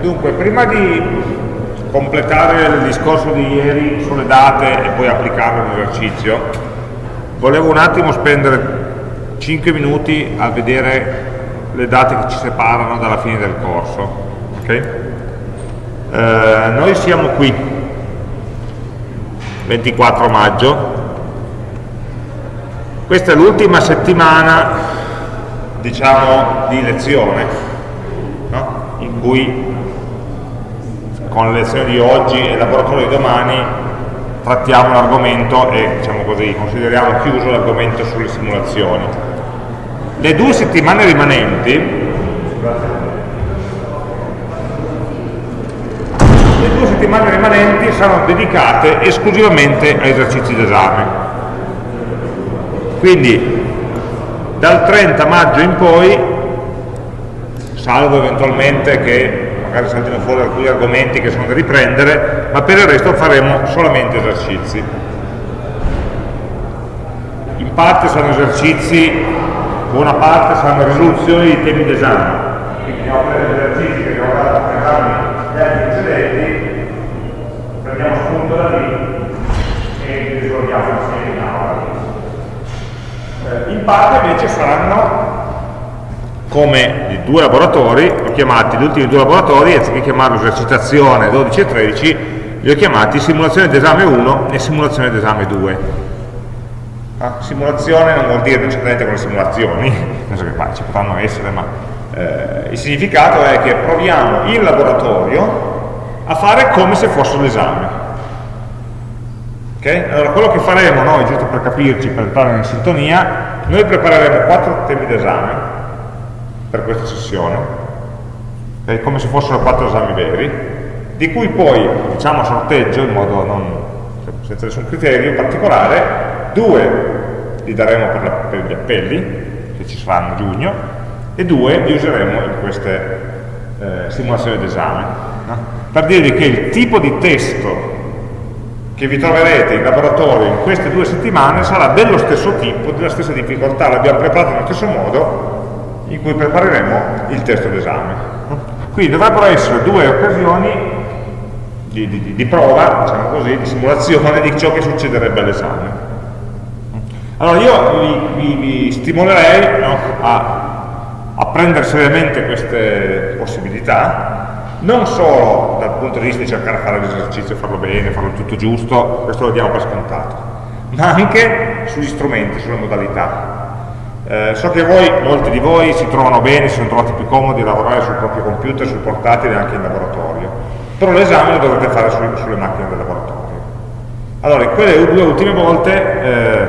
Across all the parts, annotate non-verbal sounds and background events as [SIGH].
Dunque, prima di completare il discorso di ieri sulle date e poi applicarlo all'esercizio, volevo un attimo spendere 5 minuti a vedere le date che ci separano dalla fine del corso. Okay? Eh, noi siamo qui, 24 maggio, questa è l'ultima settimana diciamo, di lezione no? in cui con le lezioni di oggi e il laboratorio di domani trattiamo l'argomento e diciamo così, consideriamo chiuso l'argomento sulle simulazioni. Le due settimane rimanenti le due settimane rimanenti saranno dedicate esclusivamente a esercizi d'esame. Quindi dal 30 maggio in poi, salvo eventualmente che magari saltino fuori alcuni argomenti che sono da riprendere, ma per il resto faremo solamente esercizi. In parte saranno esercizi, buona parte saranno risoluzioni di temi d'esame, quindi abbiamo preso esercizi che abbiamo dato per esami gli anni precedenti, prendiamo spunto da lì e li risolviamo insieme in aula. Eh, in parte invece saranno come i due laboratori, ho chiamati gli ultimi due laboratori, anziché chiamarlo esercitazione 12 e 13, li ho chiamati simulazione d'esame 1 e simulazione d'esame 2. Ah, simulazione non vuol dire necessariamente con le simulazioni, [LAUGHS] non so che poi ci potranno essere, ma eh, il significato è che proviamo in laboratorio a fare come se fosse l'esame. Okay? Allora quello che faremo noi, giusto per capirci, per entrare in sintonia, noi prepareremo quattro temi d'esame per questa sessione, è come se fossero quattro esami veri, di cui poi diciamo sorteggio in modo non, senza nessun criterio particolare, due li daremo per, la, per gli appelli, che ci saranno a giugno, e due li useremo in queste eh, simulazioni d'esame, no? per dirvi che il tipo di testo che vi troverete in laboratorio in queste due settimane sarà dello stesso tipo, della stessa difficoltà, l'abbiamo preparato nello stesso modo, in cui prepareremo il testo d'esame. Quindi dovrebbero essere due occasioni di, di, di, prova, diciamo così, di simulazione di ciò che succederebbe all'esame. Allora io vi, vi, vi stimolerei no, a, a, prendere seriamente queste possibilità, non solo dal punto di vista di cercare di fare l'esercizio, farlo bene, farlo tutto giusto, questo lo diamo per scontato, ma anche sugli strumenti, sulle modalità. Eh, so che voi, molti di voi si trovano bene, si sono trovati più comodi a lavorare sul proprio computer, sul portatile anche in laboratorio, però l'esame lo dovrete fare su, sulle macchine del laboratorio. Allora, in quelle due ultime volte, eh,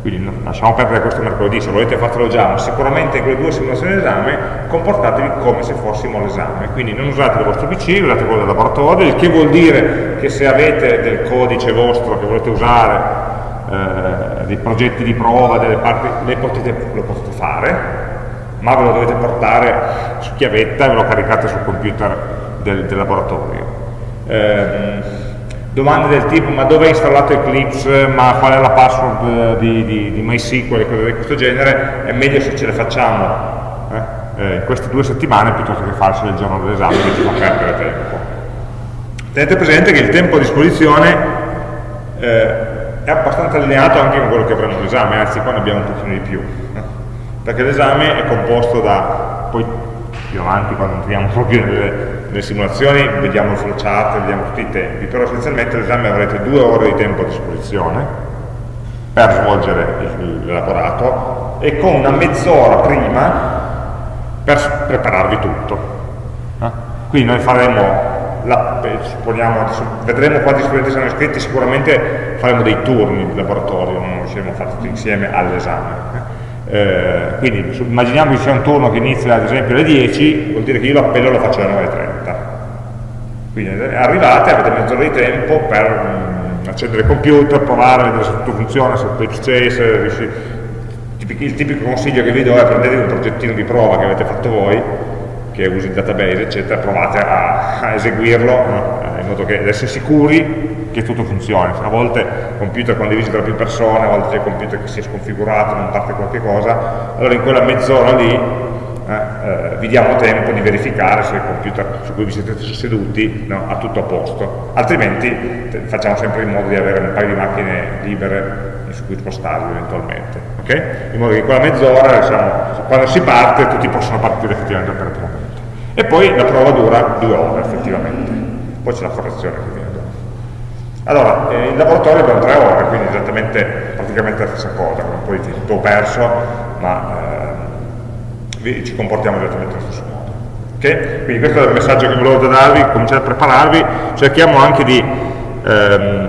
quindi lasciamo perdere questo mercoledì, se volete fatelo già, ma sicuramente in quelle due simulazioni d'esame comportatevi come se fossimo all'esame, quindi non usate il vostro PC, usate quello del laboratorio, il che vuol dire che se avete del codice vostro che volete usare eh, dei progetti di prova, delle parti, potete, lo potete fare, ma ve lo dovete portare su chiavetta e ve lo caricate sul computer del, del laboratorio. Eh, domande del tipo ma dove è installato Eclipse, ma qual è la password di, di, di MySQL e cose di questo genere, è meglio se ce le facciamo eh, eh, in queste due settimane piuttosto che farsi il giorno dell'esame che ci fa perdere tempo. Tenete presente che il tempo a disposizione eh, è abbastanza allineato anche con quello che avremo all'esame, anzi qua ne abbiamo un pochino di più, perché l'esame è composto da, poi più avanti quando entriamo proprio nelle, nelle simulazioni, vediamo il flowchart, vediamo tutti i tempi, però essenzialmente all'esame avrete due ore di tempo a disposizione per svolgere l'elaborato e con una mezz'ora prima per prepararvi tutto. Quindi noi faremo la, supponiamo, vedremo quanti studenti saranno iscritti, sicuramente faremo dei turni di laboratorio, non riusciremo a fare tutti insieme all'esame. Eh, quindi immaginiamo che sia un turno che inizia ad esempio alle 10, vuol dire che io l'appello lo faccio alle 9.30. Quindi eh, arrivate, avete mezz'ora di tempo per mh, mm, accendere il computer, provare, vedere se tutto funziona, se Eclipse Chase, riusci... il tipico consiglio che vi do è prendete un progettino di prova che avete fatto voi che usi il database, eccetera, provate a, a eseguirlo? Eh, in modo che ad essere sicuri che tutto funzioni. A volte computer condivisi tra più persone, a volte c'è il computer che si è sconfigurato, non parte qualche cosa, allora in quella mezz'ora lì eh, eh, vi diamo tempo di verificare se il computer su cui vi siete seduti no, ha tutto a posto, altrimenti facciamo sempre in modo di avere un paio di macchine libere su cui spostarvi eventualmente, okay? in modo che in quella mezz'ora, diciamo, quando si parte, tutti possono partire effettivamente operativamente. E poi la prova dura due ore effettivamente, poi c'è la correzione che viene dopo. Allora, eh, in laboratorio abbiamo tre ore, quindi esattamente praticamente la stessa cosa, con un po' di tempo perso, ma eh, ci comportiamo esattamente allo stesso modo. Okay? Quindi questo è il messaggio che volevo darvi, cominciate a prepararvi, cerchiamo anche di ehm,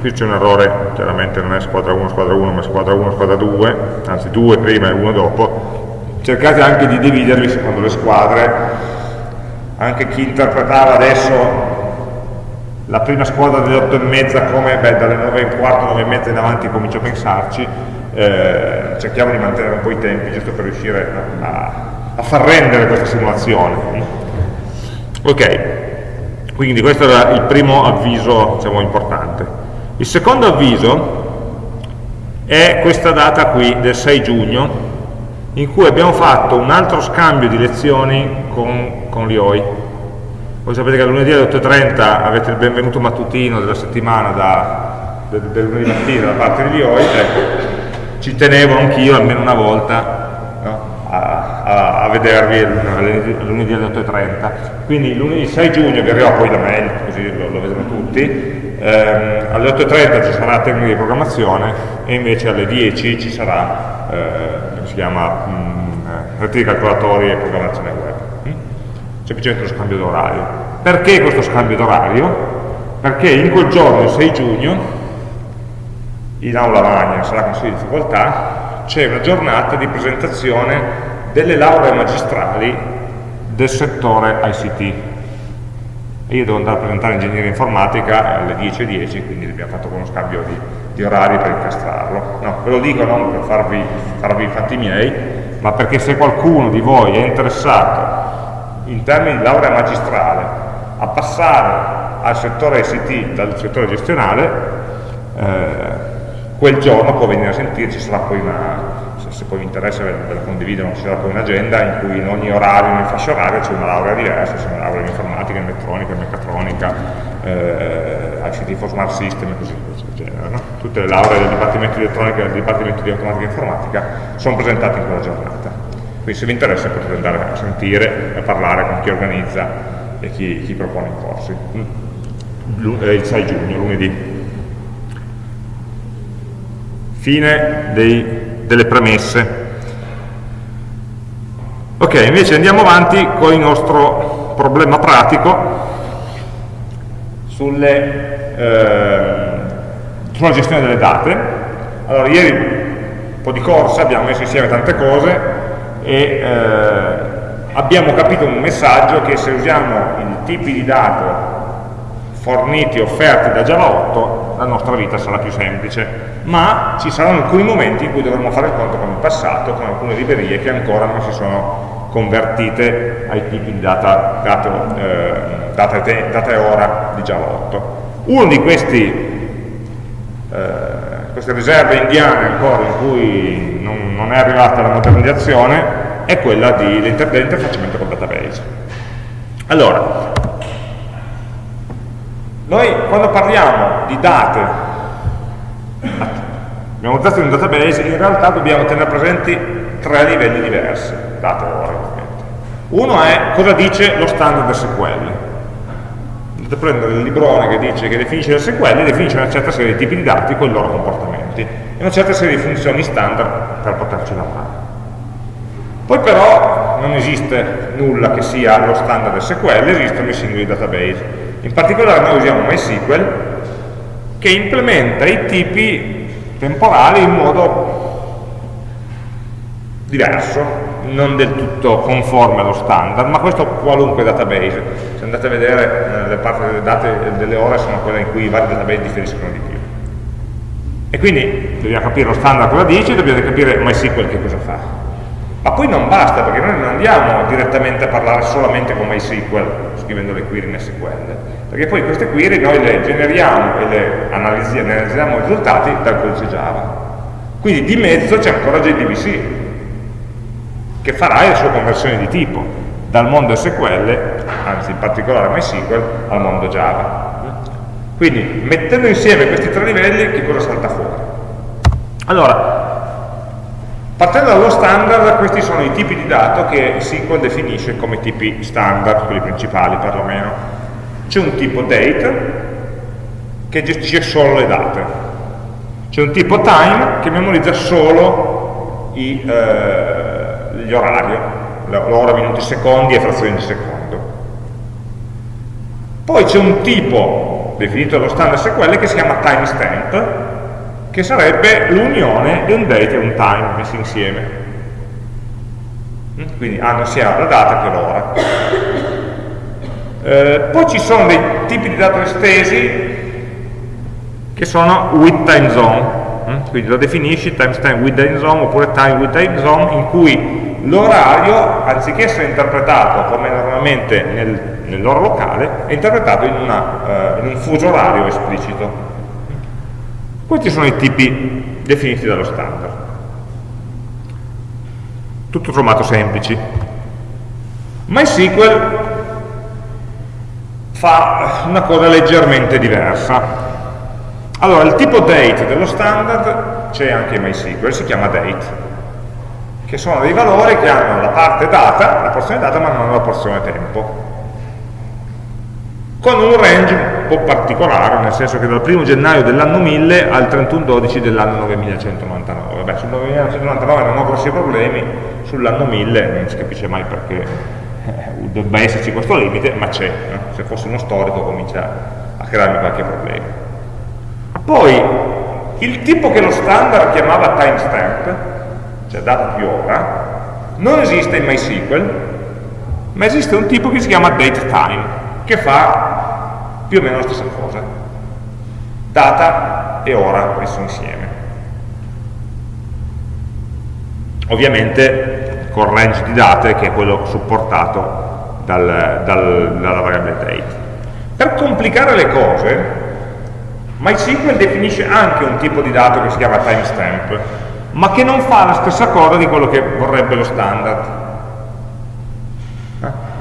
qui c'è un errore, chiaramente non è squadra 1, squadra 1, ma squadra 1, squadra 2, anzi 2 prima e 1 dopo, cercate anche di dividervi secondo le squadre, anche chi interpretava adesso la prima squadra delle 8 e mezza come beh, dalle 9 e quarto, 9 e mezza in avanti comincio a pensarci, eh, cerchiamo di mantenere un po' i tempi giusto per riuscire a, a far rendere questa simulazione. Ok, quindi questo era il primo avviso diciamo, importante. Il secondo avviso è questa data qui del 6 giugno in cui abbiamo fatto un altro scambio di lezioni con, con l'IOI. Voi sapete che lunedì alle 8.30 avete il benvenuto mattutino della settimana da, del, del lunedì mattina da parte di l'IOI, ecco, ci tenevo anch'io almeno una volta no, a, a, a, vedervi lunedì alle 8.30. Quindi il 6 giugno vi arriverà poi la mail, così lo, lo vedremo tutti, ehm, alle 8.30 ci sarà tecnica di programmazione e invece alle 10 ci sarà, eh, si chiama mh, mm, reti di calcolatori e programmazione web. Semplicemente lo scambio d'orario. Perché questo scambio d'orario? Perché in quel giorno, il 6 giugno, in aula magna, sarà consiglio di difficoltà, c'è una giornata di presentazione delle lauree magistrali del settore ICT io devo andare a presentare ingegneria informatica alle 10.10, quindi abbiamo fatto uno scambio di, di, orari per incastrarlo. No, ve lo dico non per farvi, farvi i fatti miei, ma perché se qualcuno di voi è interessato in termini di laurea magistrale a passare al settore ICT dal settore gestionale, eh, quel giorno può venire a sentirci, sarà poi una, se poi vi interessa ve la condivido, ci sarà poi un'agenda in cui in ogni orario, in ogni fascia oraria c'è una laurea diversa, c'è una laurea in informatica, in elettronica, in meccatronica, eh, ICT for Smart System e così via. No? Tutte le lauree del Dipartimento di Elettronica e del Dipartimento di Automatica e Informatica sono presentate in quella giornata. Quindi se vi interessa potete andare a sentire, a parlare con chi organizza e chi, chi propone i corsi. Eh, il 6 giugno, lunedì. Fine dei delle premesse. Ok, invece andiamo avanti con il nostro problema pratico sulle, eh, sulla gestione delle date. Allora, ieri un po' di corsa, abbiamo messo insieme tante cose e eh, abbiamo capito un messaggio che se usiamo i tipi di dato forniti, offerti da Java 8, la nostra vita sarà più semplice, ma ci saranno alcuni momenti in cui dovremo fare il conto con il passato, con alcune librerie che ancora non si sono convertite ai tipi di data, dato, eh, data, data, e ora di Java 8. Uno di questi, eh, queste riserve indiane ancora in cui non, non è arrivata la modernizzazione è quella dell'interfacciamento col database. Allora, noi quando parliamo di date, abbiamo usato in un database, in realtà dobbiamo tenere presenti tre livelli diversi, date ora ovviamente. Uno è cosa dice lo standard SQL. Potete prendere il librone che dice che definisce SQL definisce una certa serie di tipi di dati con i loro comportamenti e una certa serie di funzioni standard per poterci lavorare. Poi però non esiste nulla che sia lo standard SQL, esistono i singoli database in particolare noi usiamo MySQL che implementa i tipi temporali in modo diverso, non del tutto conforme allo standard, ma questo qualunque database. Se andate a vedere eh, le parti delle date delle ore sono quelle in cui i vari database differiscono di più. E quindi dobbiamo capire lo standard cosa dice, dobbiamo capire MySQL che cosa fa. Ma poi non basta, perché noi non andiamo direttamente a parlare solamente con MySQL, scrivendo le query in SQL, perché poi queste query noi le generiamo e le analizziamo, analizziamo i risultati dal codice Java. Quindi di mezzo c'è ancora JDBC. che farà le sue conversioni di tipo dal mondo SQL, anzi in particolare MySQL, al mondo Java. Quindi mettendo insieme questi tre livelli che cosa salta fuori? Allora, partendo dallo standard, questi sono i tipi di dato che SQL definisce come tipi standard, quelli principali perlomeno. C'è un tipo date che gestisce solo le date, c'è un tipo time che memorizza solo i, eh, gli orari, l'ora, minuti, secondi e frazioni di secondo. Poi c'è un tipo definito dallo standard SQL che si chiama timestamp, che sarebbe l'unione di un date e un time messi insieme. Quindi hanno sia la data che l'ora. Eh, poi ci sono dei tipi di dato estesi che sono with time zone, mm? quindi lo definisci timestamp with time zone oppure time with time zone in cui l'orario, anziché essere interpretato come normalmente nel, nell'ora locale, è interpretato in, una, uh, in un fuso orario esplicito. Questi sono i tipi definiti dallo standard. Tutto sommato semplici. MySQL fa una cosa leggermente diversa allora, il tipo date dello standard c'è anche in MySQL, si chiama date, che sono dei valori che hanno la parte data, la porzione data, ma non la porzione tempo. Con un range un po' particolare, nel senso che dal 1 gennaio dell'anno 1000 al 31-12 dell'anno 9199. Beh, sul 9199 non ho grossi problemi, sull'anno 1000 non si capisce mai perché eh, debba esserci questo limite, ma c'è. No? Se fosse uno storico comincia a crearmi qualche problema. Poi il tipo che lo standard chiamava timestamp, cioè data più ora, non esiste in MySQL, ma esiste un tipo che si chiama datetime, che fa più o meno la stessa cosa. Data e ora messo insieme. Ovviamente con range di date che è quello supportato dal, dal, dalla variabile date. Per complicare le cose, MySQL definisce anche un tipo di dato che si chiama timestamp, ma che non fa la stessa cosa di quello che vorrebbe lo standard.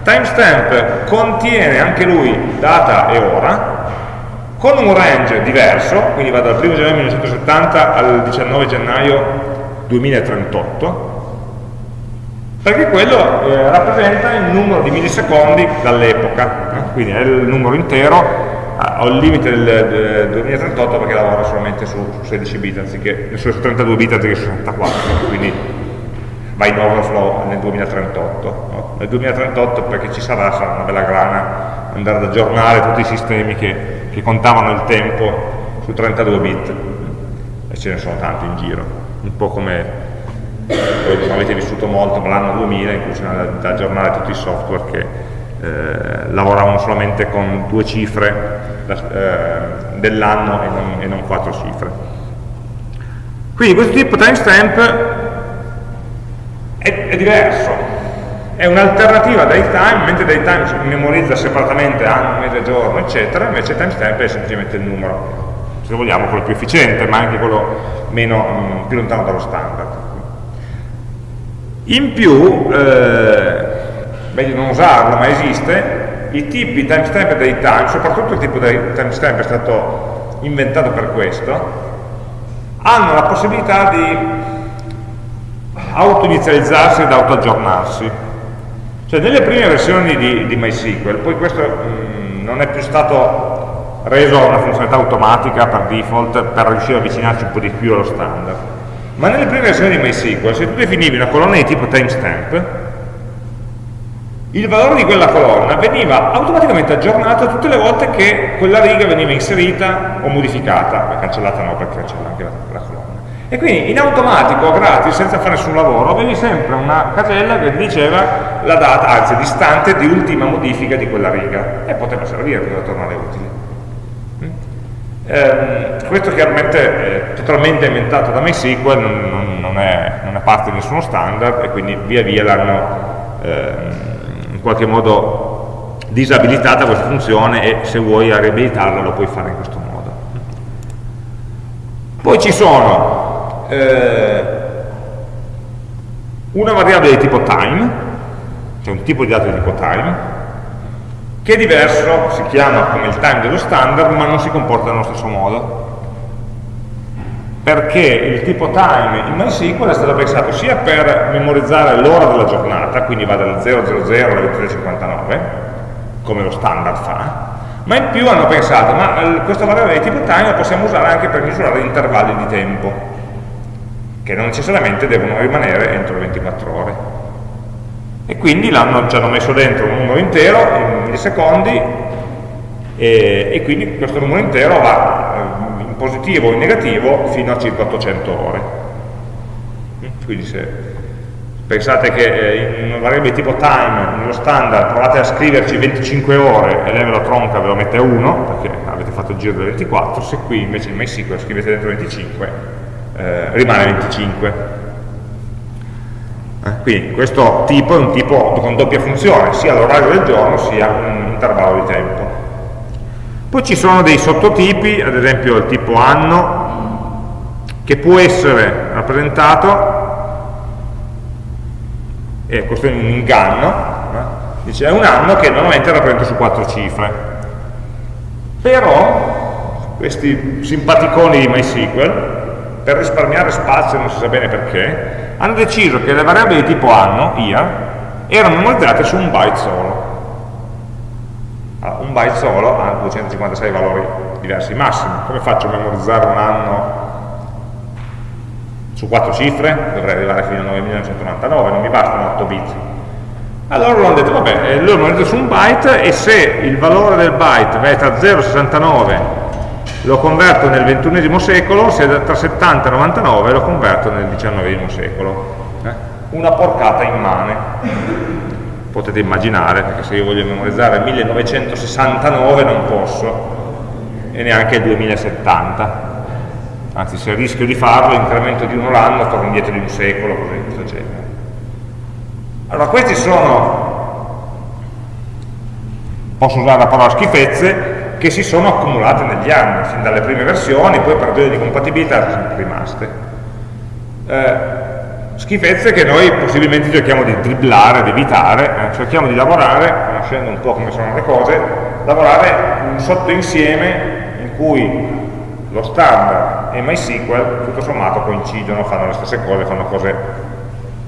Eh? Timestamp contiene anche lui data e ora, con un range diverso, quindi va dal 1 gennaio 1970 al 19 gennaio 2038, perché quello eh, rappresenta il numero di millisecondi dall'epoca, eh? quindi è il numero intero Ah, ho il limite del, del 2038 perché lavoro solamente su, su 16 bit anziché su 32 bit anziché su 64 quindi va in overflow nel 2038 no? nel 2038 perché ci sarà sarà una bella grana andare ad aggiornare tutti i sistemi che, che contavano il tempo su 32 bit e ce ne sono tanti in giro un po' come voi non avete vissuto molto ma l'anno 2000 in cui c'era da aggiornare tutti i software che eh, lavoravano solamente con due cifre eh, dell'anno e, e, non quattro cifre. Quindi questo tipo timestamp è, è diverso, è un'alternativa a datetime, mentre datetime si memorizza separatamente anno, mese, giorno, eccetera, invece timestamp è semplicemente il numero, se vogliamo quello più efficiente, ma anche quello meno, mm, più lontano dallo standard. In più, eh, meglio non usarlo, ma esiste, i tipi timestamp e datetime, soprattutto il tipo di timestamp è stato inventato per questo, hanno la possibilità di auto-inizializzarsi ed auto-aggiornarsi. Cioè nelle prime versioni di, di MySQL, poi questo mh, mm, non è più stato reso una funzionalità automatica per default per riuscire a avvicinarci un po' di più allo standard, ma nelle prime versioni di MySQL se tu definivi una colonna di tipo timestamp il valore di quella colonna veniva automaticamente aggiornato tutte le volte che quella riga veniva inserita o modificata, cancellata no perché cancella anche la, la colonna. E quindi in automatico, gratis, senza fare nessun lavoro, avevi sempre una casella che diceva la data, anzi l'istante di ultima modifica di quella riga e poteva servire, poteva tornare utile. Mm? Eh, questo chiaramente è totalmente inventato da MySQL, non, non, è, non, è, parte di nessuno standard e quindi via via l'hanno... Eh, qualche modo disabilitata questa funzione e se vuoi riabilitarla lo puoi fare in questo modo. Poi ci sono eh, una variabile di tipo time, cioè un tipo di dato di tipo time, che è diverso, si chiama come il time dello standard, ma non si comporta nello stesso modo. Perché il tipo time in MySQL è stato pensato sia per memorizzare l'ora della giornata, quindi va dal 000 alle 23.59, come lo standard fa, ma in più hanno pensato, ma eh, questa variabile di tipo time la possiamo usare anche per misurare intervalli di tempo, che non necessariamente devono rimanere entro le 24 ore. E quindi l'hanno, ci hanno messo dentro un numero intero in millisecondi e, e quindi questo numero intero va eh, in positivo o in negativo fino a circa 800 ore. Quindi se pensate che eh, in una variabile tipo time, nello standard, provate a scriverci 25 ore e lei ve lo tronca, ve lo mette a 1, perché avete fatto il giro delle 24, se qui invece in MySQL scrivete dentro 25, eh, rimane 25. Eh, quindi questo tipo è un tipo con doppia funzione, sia l'orario del giorno sia un intervallo di tempo. Poi ci sono dei sottotipi, ad esempio il tipo anno, che può essere rappresentato e questo è un inganno, eh? dice è un anno che normalmente rappresenta su quattro cifre. Però questi simpaticoni di MySQL, per risparmiare spazio, non si sa bene perché, hanno deciso che le variabili di tipo anno, IA, erano memorizzate su un byte solo. Allora, un byte solo ha 256 valori diversi massimi. Come faccio a memorizzare un anno su quattro cifre, dovrei arrivare fino a 9999, non mi bastano 8 bit. Allora loro hanno detto, vabbè, eh, hanno detto su un byte e se il valore del byte è tra 0 e 69 lo converto nel ventunesimo secolo, se è tra 70 e 99 lo converto nel diciannovesimo secolo. Eh? Una porcata immane. Potete immaginare, perché se io voglio memorizzare 1969 non posso, e neanche il 2070 anzi se rischio di farlo, incremento di uno l'anno, torno indietro di un secolo, così, di questo genere. Allora questi sono, posso usare la parola schifezze, che si sono accumulate negli anni, fin dalle prime versioni, poi per ragioni di compatibilità sono rimaste. Eh, schifezze che noi possibilmente cerchiamo di dribblare, di evitare, eh, cerchiamo di lavorare, conoscendo un po' come sono le cose, lavorare un sottoinsieme in cui lo standard e MySQL tutto sommato coincidono, fanno le stesse cose, fanno cose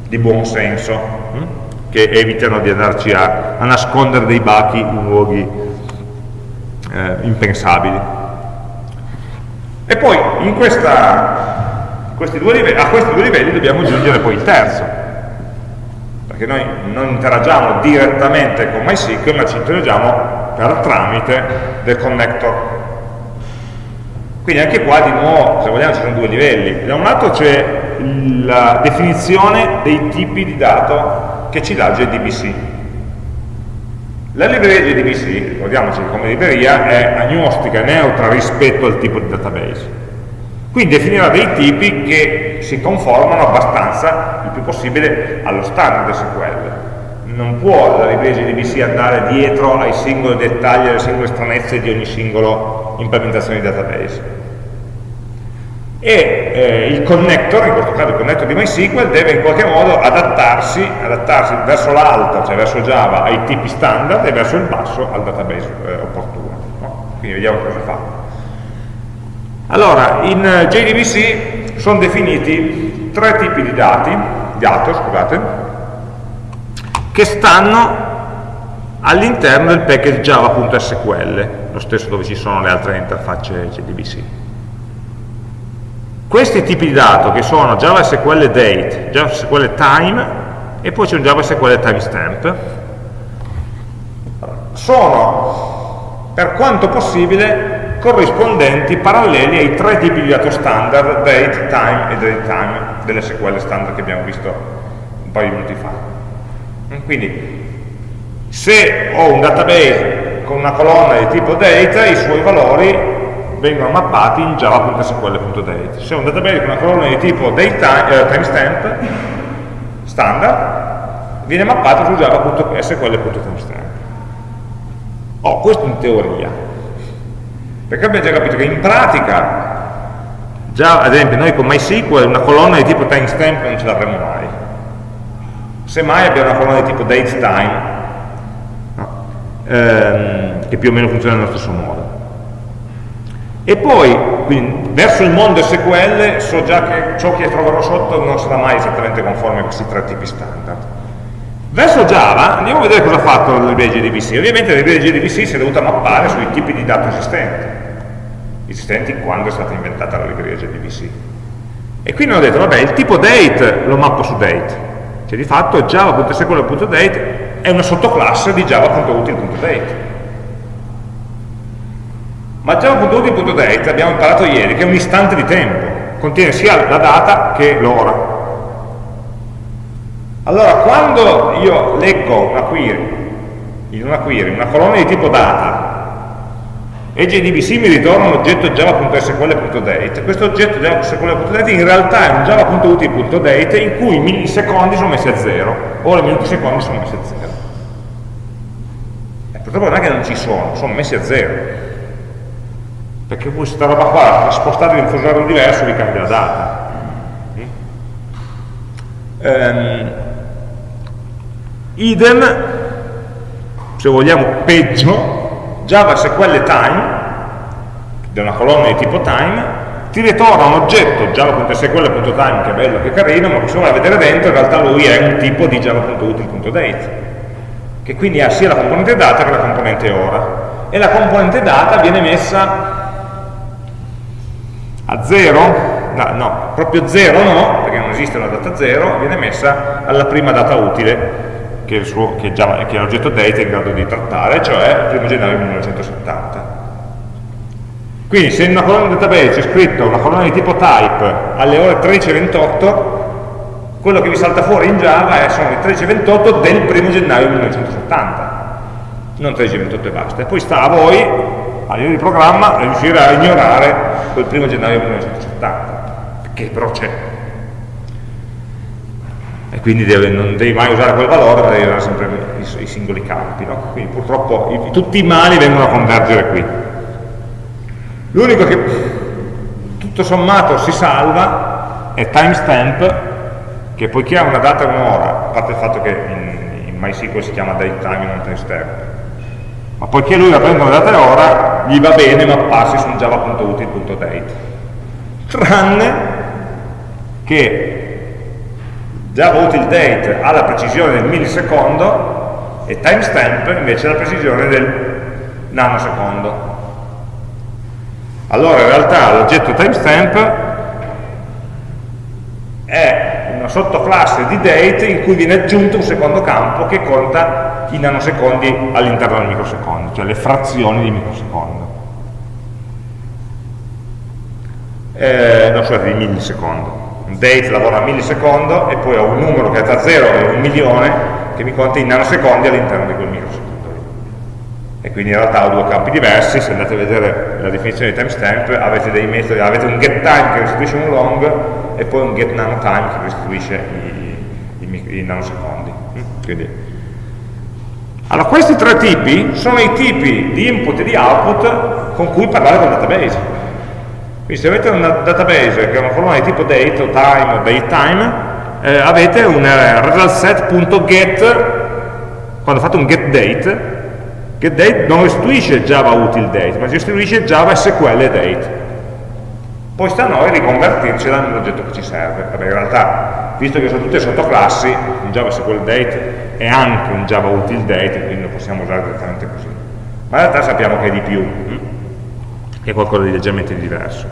di buon senso, hm? che evitano di andarci a, a, nascondere dei bachi in luoghi eh, impensabili. E poi in questa, questi livelli, a questi due livelli dobbiamo aggiungere poi il terzo, perché noi non interagiamo direttamente con MySQL, ma ci interagiamo per tramite del connector quindi anche qua di nuovo, se vogliamo, ci sono due livelli. Da un lato c'è la definizione dei tipi di dato che ci dà JDBC. La libreria JDBC, ricordiamoci come libreria è agnostica, neutra rispetto al tipo di database. Quindi definirà dei tipi che si conformano abbastanza, il più possibile, allo standard SQL. Non può la libreria JDBC andare dietro ai singoli dettagli, alle singole stranezze di ogni singolo implementazione di database e eh, il connector, in questo caso il connector di MySQL, deve in qualche modo adattarsi, adattarsi verso l'alto, cioè verso Java, ai tipi standard e verso il basso al database eh, opportuno. No? Quindi vediamo cosa fa. Allora, in eh, JDBC sono definiti tre tipi di dati, dato, scusate, che stanno all'interno del package java.sql, lo stesso dove ci sono le altre interfacce JDBC questi tipi di dato che sono Java SQL date, Java SQL time e poi c'è un Java SQL timestamp. Sono per quanto possibile corrispondenti, paralleli ai tre tipi di dato standard date, time e date time delle SQL standard che abbiamo visto un paio di minuti fa. Quindi se ho un database con una colonna di tipo date i suoi valori vengono mappati in java.sql.date. Se è un database con una colonna di tipo eh, timestamp standard, viene mappato su java.sql.timestamp. Oh, questo in teoria. Perché abbiamo già capito che in pratica, già ad esempio noi con MySQL una colonna di tipo timestamp non ce l'avremo mai. semmai abbiamo una colonna di tipo datetime, no? ehm, che più o meno funziona nello stesso modo. E poi, quindi, verso il mondo SQL so già che ciò che troverò sotto non sarà mai esattamente conforme a questi tre tipi standard. Verso Java andiamo a vedere cosa ha fatto la libreria JDBC. Ovviamente la libreria JDBC si è dovuta mappare sui tipi di dato esistenti, esistenti quando è stata inventata la libreria JDBC. E quindi hanno detto, vabbè, il tipo date lo mappo su date. Cioè di fatto java.sql.date è una sottoclasse di java.util.date. Ma java.util.date abbiamo imparato ieri che è un istante di tempo, contiene sia la data che l'ora. Allora, quando io leggo una query, in una query, una colonna di tipo data, e JDBC mi ritorna un oggetto java.sql.date questo oggetto java.sql.date in realtà è un java.util.date in cui i millisecondi sono messi a zero o i minuti secondi sono messi a zero. Eh, purtroppo non è che non ci sono, sono messi a zero perché questa roba qua spostate in un fuso diverso vi cambia la data. Um, idem se vogliamo peggio Java SQL time, da una colonna di tipo time, ti ritorna un oggetto java.sql.time che è bello, che carino, ma se vuoi vedere dentro in realtà lui è un tipo di java.util.date che quindi ha sia la componente data che la componente ora. E la componente data viene messa a 0 no, no, proprio 0 no, perché non esiste una data 0 viene messa alla prima data utile che, l'oggetto date è in grado di trattare, cioè il 1 gennaio 1970. Quindi se in una colonna database c'è scritto una colonna di tipo type alle ore 13.28, quello che vi salta fuori in Java è, sono le 13.28 del 1 gennaio 1970, non 13.28 e basta. E poi sta a voi, a livello di programma, riuscire a ignorare quel 1 gennaio 1970, che però c'è e quindi deve, non devi mai usare quel valore, ma devi usare sempre i, i singoli campi. No? Quindi purtroppo i, tutti i mali vengono a convergere qui. L'unico che tutto sommato si salva è timestamp, che poiché ha una data e un'ora, a parte il fatto che in, in MySQL si chiama datetime e non timestamp, ma poiché lui la prende una data e ora, gli va bene mapparsi su java.util.date. Tranne che Java util date ha la precisione del millisecondo e timestamp invece la precisione del nanosecondo. Allora in realtà l'oggetto timestamp è una sottoclasse di date in cui viene aggiunto un secondo campo che conta i nanosecondi all'interno del microsecondo, cioè le frazioni di microsecondo. Eh, no, scusate, di millisecondo. Date lavora a millisecondo e poi ho un numero che è tra 0 e un milione che mi conta in nanosecondi all'interno di quel microsecondo. E quindi in realtà ho due campi diversi. Se andate a vedere la definizione di timestamp avete avete un getTime che restituisce un long e poi un getNanoTime che restituisce i, i, i nanosecondi. Quindi, allora questi tre tipi sono i tipi di input e di output con cui parlare con il database. Quindi se avete un database che è una colonna di tipo date o time o datetime, eh, avete un eh, resultset.get, quando fate un getDate, getDate non restituisce Java util date, ma restituisce Java SQL date. Poi sta a noi riconvertircela nell'oggetto che ci serve. Vabbè, in realtà, visto che sono tutte sottoclassi, un Java SQL date è anche un Java util date, quindi lo possiamo usare direttamente così. Ma in realtà sappiamo che è di più. Hm? è qualcosa di leggermente diverso.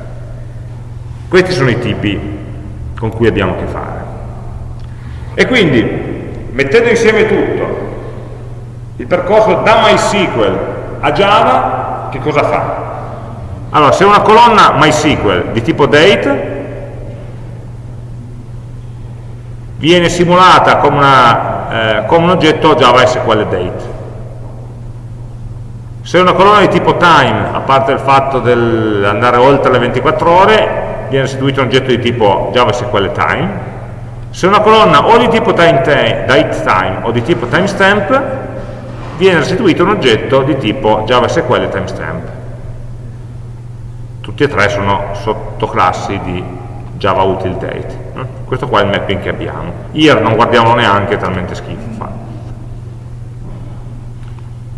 Questi sono i tipi con cui abbiamo a che fare. E quindi, mettendo insieme tutto, il percorso da MySQL a Java, che cosa fa? Allora, se una colonna MySQL di tipo date viene simulata come, una, eh, come un oggetto Java SQL date, se una colonna di tipo time, a parte il fatto di andare oltre le 24 ore, viene restituito un oggetto di tipo JavaSQL time. Se una colonna o di tipo time, time o di tipo timestamp, viene restituito un oggetto di tipo JavaSQL timestamp. Tutti e tre sono sottoclassi di Java util date. Questo qua è il mapping che abbiamo. IR non guardiamolo neanche, è talmente schifo fa.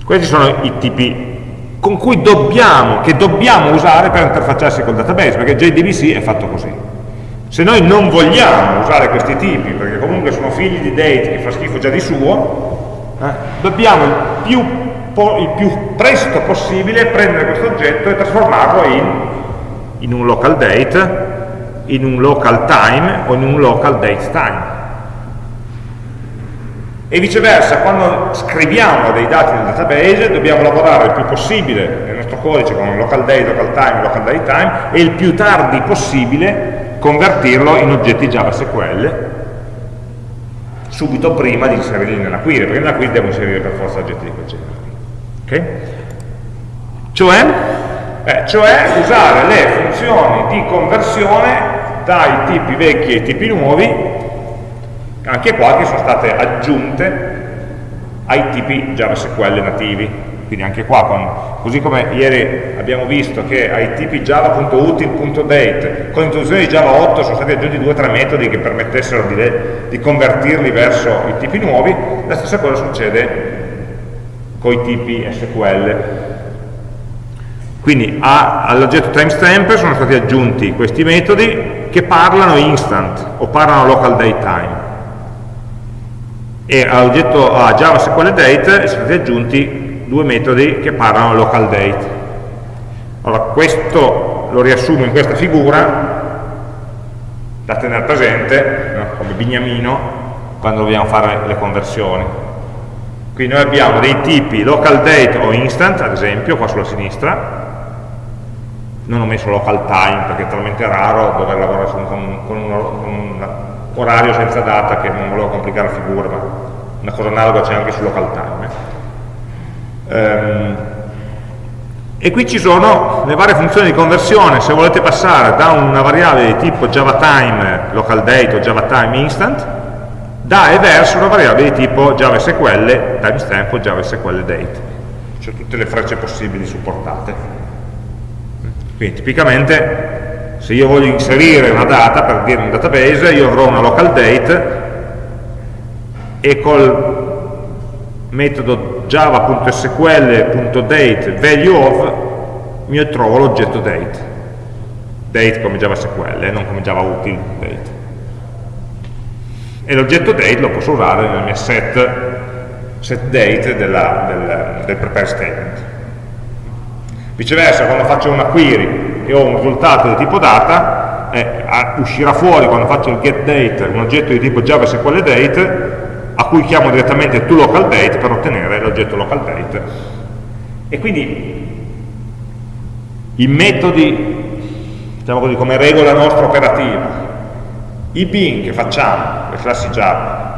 Questi sono i tipi con cui dobbiamo, che dobbiamo usare per interfacciarsi col database, perché JDBC è fatto così. Se noi non vogliamo usare questi tipi, perché comunque sono figli di date che fa schifo già di suo, eh, dobbiamo il più, il più, presto possibile prendere questo oggetto e trasformarlo in, in un local date, in un local time o in un local date time. E viceversa quando scriviamo dei dati nel database dobbiamo lavorare il più possibile nel nostro codice con local date, local time, local date time e il più tardi possibile convertirlo in oggetti Java SQL subito prima di inserirli nella query perché nella query devo inserire per forza oggetti di quel genere okay? cioè, eh, cioè usare le funzioni di conversione dai tipi vecchi ai tipi nuovi anche qua che sono state aggiunte ai tipi JavaSQL nativi quindi anche qua, con, così come ieri abbiamo visto che ai tipi java.util.date con l'introduzione di Java 8 sono stati aggiunti due o tre metodi che permettessero di, di, convertirli verso i tipi nuovi, la stessa cosa succede i tipi SQL. Quindi all'oggetto timestamp sono stati aggiunti questi metodi che parlano instant o parlano local date time e all'oggetto a Java Date sono stati aggiunti due metodi che parlano local date. Allora, questo lo riassumo in questa figura da tenere presente, no? come bignamino, quando dobbiamo fare le conversioni. Quindi noi abbiamo dei tipi local date o instant, ad esempio, qua sulla sinistra, non ho messo local time perché è talmente raro dover lavorare con, con, un, con un orario senza data che non volevo complicare la figura, ma una cosa analoga c'è anche su local time. Ehm, e qui ci sono le varie funzioni di conversione, se volete passare da una variabile di tipo JavaTime, local date o JavaTime instant, da e verso una variabile di tipo JavaSQL, timestamp o JavaSQL date. Cioè tutte le frecce possibili supportate. Quindi tipicamente se io voglio inserire una data per dire un database io avrò una local date e col metodo java.sql.date value of mi trovo l'oggetto date date come JavaSQL, non come Java util date e l'oggetto date lo posso usare nel mio set, set date della, del, del prepare statement viceversa quando faccio una query e ho un risultato di tipo data, eh, uscirà fuori quando faccio il getDate un oggetto di tipo JavaSQLDate a cui chiamo direttamente toLocalDate per ottenere l'oggetto localDate. E quindi i metodi, diciamo così, come regola nostra operativa, i bin che facciamo, le classi Java,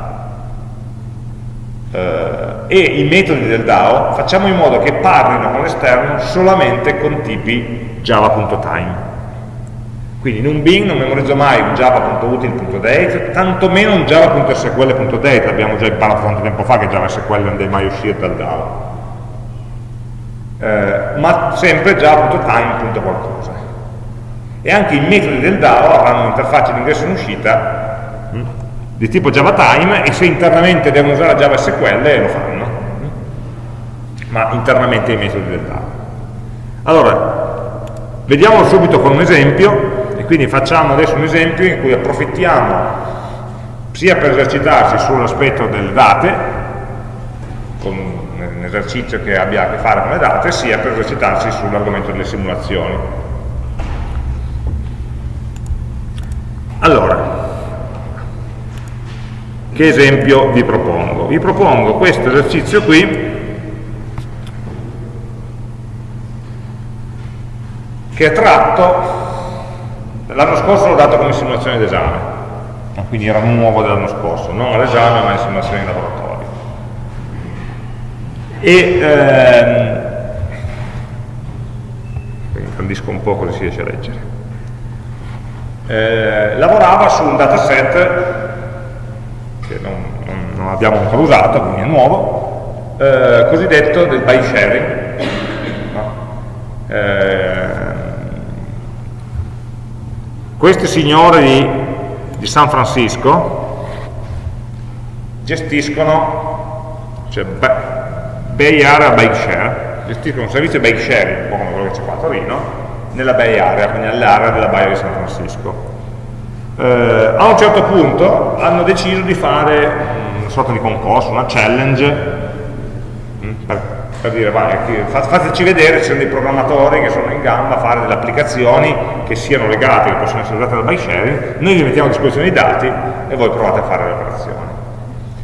eh, e i metodi del DAO, facciamo in modo che parlino con l'esterno solamente con tipi java.time. Quindi in un bin non memorizzo mai un java.util.date, tantomeno un java.sql.date, l'abbiamo già imparato tanto tempo fa che JavaSQL non deve mai uscire dal DAO. Eh, ma sempre java.time.qualcosa. E anche i metodi del DAO avranno un'interfaccia di ingresso e uscita mm, di tipo JavaTime e se internamente devono usare JavaSQL lo fanno. Ma internamente i metodi del DAO. Allora, Vediamolo subito con un esempio, e quindi facciamo adesso un esempio in cui approfittiamo sia per esercitarsi sull'aspetto delle date, con un esercizio che abbia a che fare con le date, sia per esercitarsi sull'argomento delle simulazioni. Allora, che esempio vi propongo? Vi propongo questo esercizio qui, che è tratto, l'anno scorso l'ho dato come simulazione d'esame, quindi era nuovo dell'anno scorso, non all'esame ma in simulazione di laboratorio. E ehm, ingrandisco un po' così si riesce a leggere. Eh, lavorava su un dataset che non, non, non abbiamo ancora usato, quindi è nuovo, eh, cosiddetto del by sharing. No? Eh, questi signori di, San Francisco gestiscono cioè, Bay Area Bike Share gestiscono un servizio bike sharing un po' come quello che c'è qua a Torino nella Bay Area, quindi nell'area della Baia di San Francisco eh, a un certo punto hanno deciso di fare una sorta di concorso, una challenge mm, per, per dire vai, fateci vedere, ci sono dei programmatori che sono in gamba a fare delle applicazioni che siano legate, che possono essere usate dal bike sharing, noi vi mettiamo a disposizione i dati e voi provate a fare le operazioni.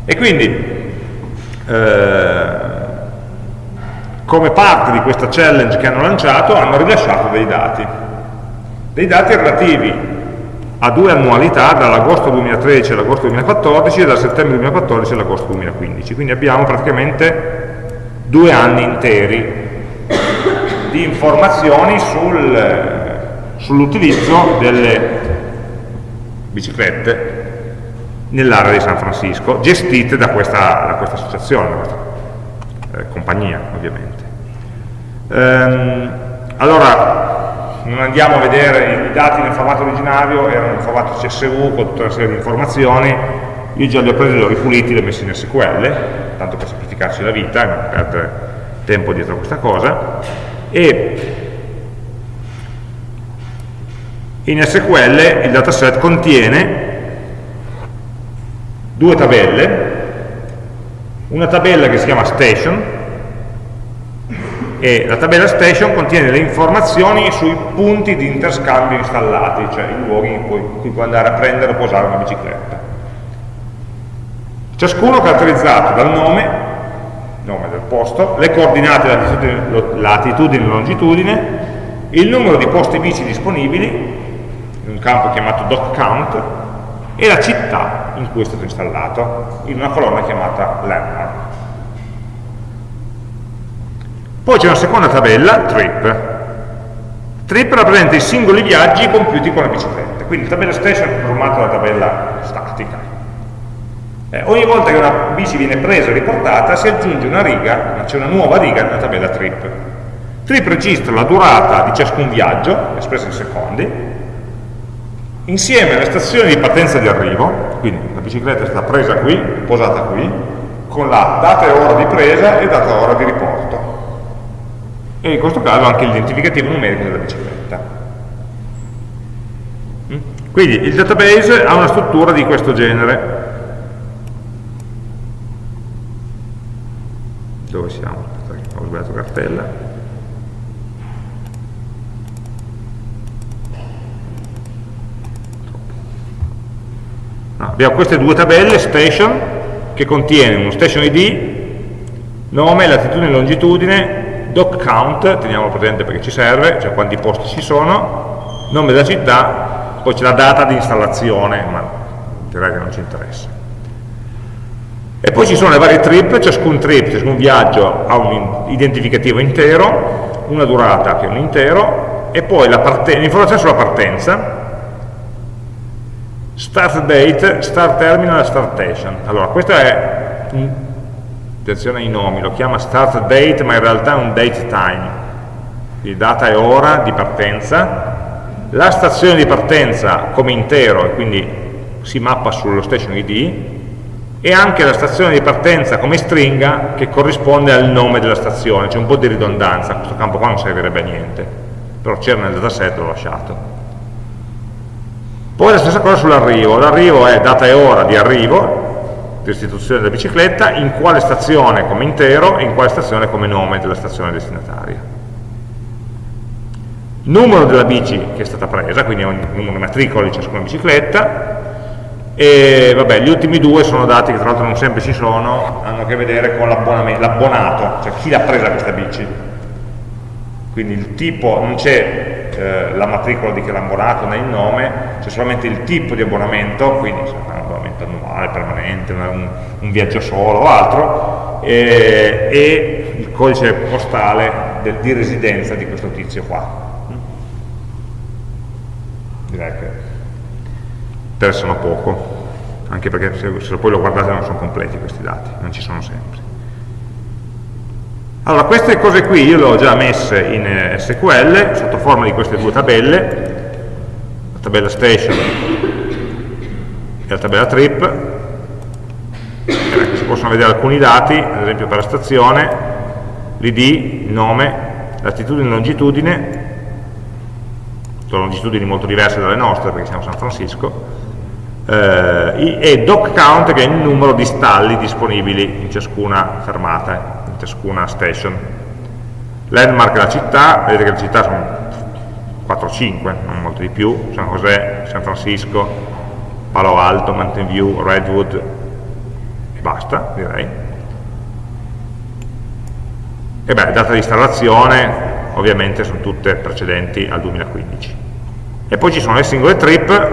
E quindi eh, come parte di questa challenge che hanno lanciato hanno rilasciato dei dati, dei dati relativi a due annualità, dall'agosto 2013 all'agosto 2014 e dal settembre 2014 all'agosto 2015. Quindi abbiamo praticamente due anni interi di informazioni sul, sull'utilizzo delle biciclette nell'area di San Francisco, gestite da questa, da questa associazione, da questa eh, compagnia ovviamente. Ehm, allora, non andiamo a vedere i dati nel formato originario, erano in formato CSV con tutta una serie di informazioni, io già li ho presi, li ho ripuliti, li ho messi in SQL, tanto per semplificarci la vita non perdere tempo dietro a questa cosa, e in SQL il dataset contiene due tabelle, una tabella che si chiama station, e la tabella station contiene le informazioni sui punti di interscambio installati, cioè i luoghi in cui, in cui puoi andare a prendere o posare una bicicletta. Ciascuno caratterizzato dal nome, nome del posto, le coordinate latitudine, e longitudine, il numero di posti bici disponibili, in un campo chiamato doc count, e la città in cui è stato installato, in una colonna chiamata landmark. Poi c'è una seconda tabella, trip. Trip rappresenta i singoli viaggi compiuti con la bicicletta, quindi la tabella station è formata da tabella statica. Eh, ogni volta che una bici viene presa e riportata si aggiunge una riga, c'è una nuova riga nella tabella trip. Trip registra la durata di ciascun viaggio, espressa in secondi, insieme alle stazioni di partenza e di arrivo, quindi la bicicletta è stata presa qui, posata qui, con la data e ora di presa e data e ora di riporto e in questo caso anche l'identificativo numerico della bicicletta. Mm? Quindi il database ha una struttura di questo genere. Dove siamo? Ho sbagliato cartella. No, abbiamo queste due tabelle, station, che contiene uno station ID, nome, latitudine e longitudine, doc count, teniamolo presente perché ci serve, cioè quanti posti ci sono, nome della città, poi c'è la data di installazione, ma direi che non ci interessa. E poi ci sono le varie trip, ciascun trip, ciascun viaggio ha un identificativo intero, una durata che è un intero, e poi l'informazione sulla partenza, start date, start terminal, start station. Allora, questo è un attenzione ai nomi, lo chiama start date ma in realtà è un date time, quindi data e ora di partenza, la stazione di partenza come intero e quindi si mappa sullo station ID e anche la stazione di partenza come stringa che corrisponde al nome della stazione, c'è un po' di ridondanza, questo campo qua non servirebbe a niente, però c'era nel dataset, l'ho lasciato. Poi la stessa cosa sull'arrivo, l'arrivo è data e ora di arrivo, restituzione della bicicletta, in quale stazione come intero e in quale stazione come nome della stazione destinataria. Numero della bici che è stata presa, quindi ogni numero di matricoli di ciascuna bicicletta, e vabbè, gli ultimi due sono dati che tra l'altro non sempre ci sono, hanno a che vedere con l'abbonato, cioè chi l'ha presa questa bici. Quindi il tipo, non c'è eh, la matricola di che l'abbonato né il nome, c'è solamente il tipo di abbonamento, quindi annuale, permanente, un, un viaggio solo o altro, e, e il codice postale del, di residenza di questo tizio qua. Direi che interessano poco, anche perché se, se poi lo guardate non sono completi questi dati, non ci sono sempre. Allora, queste cose qui io le ho già messe in SQL sotto forma di queste due tabelle, tabella station e la tabella trip, si possono vedere alcuni dati, ad esempio per la stazione, l'id, il nome, latitudine e longitudine, sono longitudini molto diverse dalle nostre perché siamo a San Francisco, eh, e doc count che è il numero di stalli disponibili in ciascuna fermata, in ciascuna station. Landmark è la città, vedete che le città sono 4-5, non molto di più, San José, San Francisco, Palo Alto, Mountain View, Redwood e basta direi. E beh, data di installazione ovviamente sono tutte precedenti al 2015. E poi ci sono le singole trip,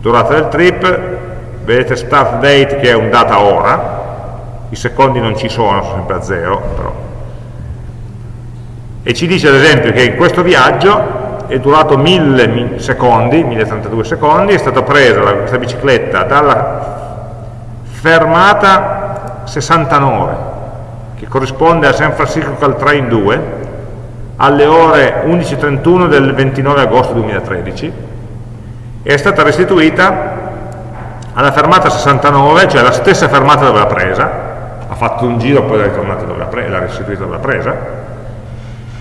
durata del trip, vedete start date che è un data ora, i secondi non ci sono, sono sempre a zero, però. E ci dice ad esempio che in questo viaggio è durato 1000 secondi, 1032 secondi, è stata presa questa bicicletta dalla fermata 69, che corrisponde a San Francisco Caltrain 2, alle ore 11.31 del 29 agosto 2013 e è stata restituita alla fermata 69, cioè la stessa fermata dove l'ha presa, ha fatto un giro poi ritornata dove l'ha restituita dove l'ha presa,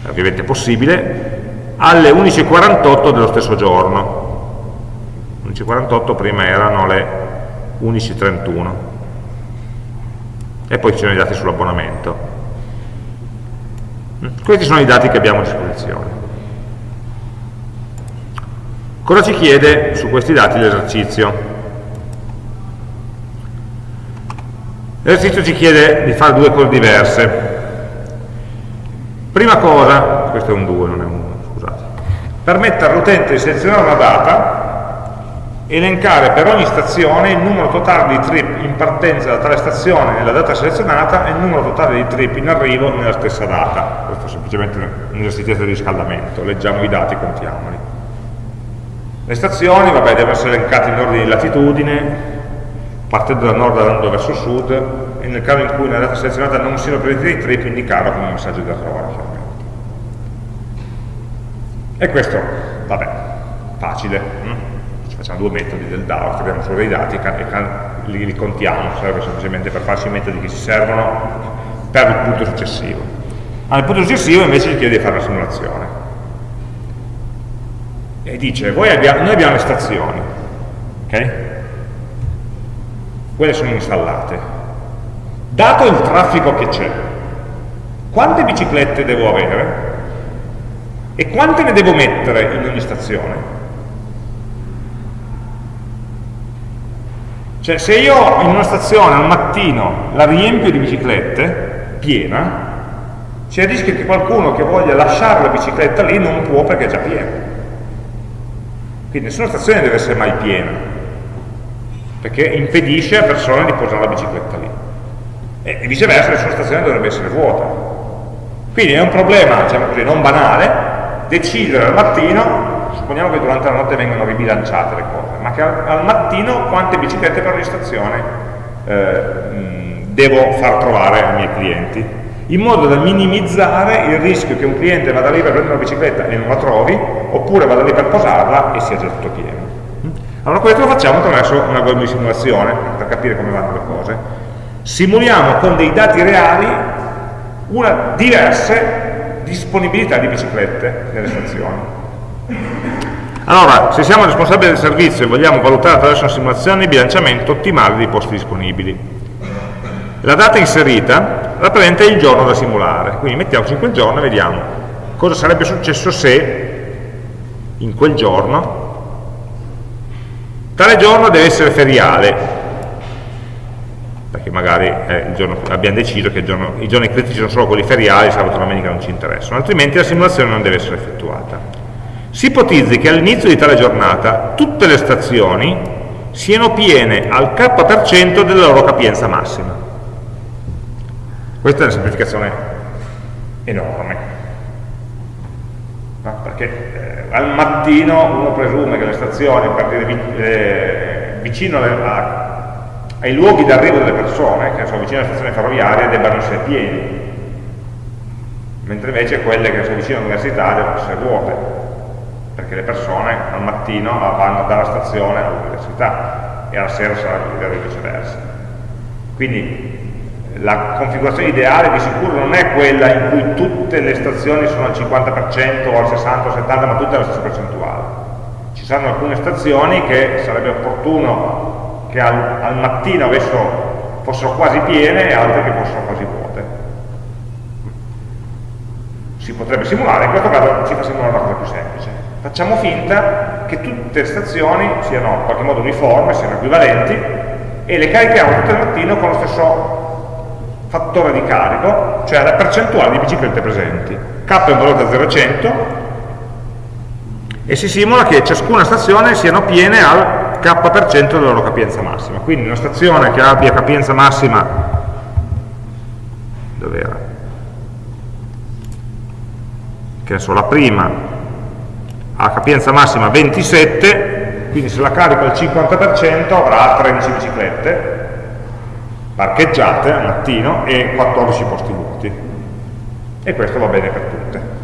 ovviamente è possibile, alle 11.48 dello stesso giorno. 11.48 prima erano le 11.31 e poi ci sono i dati sull'abbonamento. Questi sono i dati che abbiamo a disposizione. Cosa ci chiede su questi dati l'esercizio? L'esercizio ci chiede di fare due cose diverse. Prima cosa, questo è un 2, non è un 1, scusate, permettere all'utente di selezionare una data elencare per ogni stazione il numero totale di trip in partenza da tale stazione nella data selezionata e il numero totale di trip in arrivo nella stessa data. Questo è semplicemente un esercizio di riscaldamento, leggiamo i dati, contiamoli. Le stazioni, vabbè, devono essere elencate in ordine di latitudine, partendo da nord andando verso sud, e nel caso in cui nella data selezionata non siano presenti i trip, indicarlo come un messaggio di errore. E questo, vabbè, facile. Hm? facciamo due metodi del DAO, scriviamo solo dei dati e li, li contiamo, serve semplicemente per farci i metodi che ci servono per il punto successivo. Al punto successivo invece ci chiede di fare una simulazione. E dice, abbiamo, noi abbiamo le stazioni, ok? Quelle sono installate. Dato il traffico che c'è, quante biciclette devo avere? E quante ne devo mettere in ogni stazione? Cioè se io in una stazione al mattino la riempio di biciclette, piena, c'è il rischio che qualcuno che voglia lasciare la bicicletta lì non può perché è già piena. Quindi nessuna stazione deve essere mai piena, perché impedisce a persone di posare la bicicletta lì. E viceversa nessuna stazione dovrebbe essere vuota. Quindi è un problema, diciamo così, non banale, decidere al mattino supponiamo che durante la notte vengono ribilanciate le cose, ma che al, al mattino quante biciclette per ogni stazione eh, devo far trovare ai miei clienti, in modo da minimizzare il rischio che un cliente vada lì per prendere una bicicletta e non la trovi, oppure vada lì per posarla e sia già tutto pieno. Allora questo lo facciamo attraverso un algoritmo di simulazione, per capire come vanno le cose. Simuliamo con dei dati reali una diverse disponibilità di biciclette nelle stazioni. Allora, se siamo responsabili del servizio e vogliamo valutare attraverso una simulazione il bilanciamento ottimale dei posti disponibili. La data inserita rappresenta il giorno da simulare, quindi mettiamoci in quel giorno e vediamo cosa sarebbe successo se in quel giorno tale giorno deve essere feriale perché magari giorno, abbiamo deciso che giorno, i giorni critici sono solo quelli feriali, sabato e domenica non ci interessano, altrimenti la simulazione non deve essere effettuata. Si ipotizzi che all'inizio di tale giornata tutte le stazioni siano piene al k% della loro capienza massima. Questa è una semplificazione enorme, no? perché eh, al mattino uno presume che le stazioni, dire, eh, vicino alle, a, ai luoghi d'arrivo delle persone, che sono vicino alle stazioni ferroviarie, debbano essere pieni, mentre invece quelle che sono vicino all'università devono essere vuote perché le persone al mattino vanno dalla stazione all'università e alla sera sarà viceversa. Quindi la configurazione ideale di sicuro non è quella in cui tutte le stazioni sono al 50% o al 60 o 70 ma tutte alla stessa percentuale ci saranno alcune stazioni che sarebbe opportuno che al, al mattino avessero, fossero quasi piene e altre che fossero quasi vuote si potrebbe simulare, in questo caso ci fa simulare una cosa più semplice facciamo finta che tutte le stazioni siano in qualche modo uniformi, siano equivalenti e le carichiamo tutte al mattino con lo stesso fattore di carico, cioè la percentuale di biciclette presenti. K è un valore da 0 a 100 e si simula che ciascuna stazione siano piene al K% della loro capienza massima. Quindi una stazione che abbia capienza massima, dov'era? Che ne so, la prima ha capienza massima 27, quindi se la carico al 50% avrà 13 biciclette, parcheggiate al mattino e 14 posti vuoti e questo va bene per tutte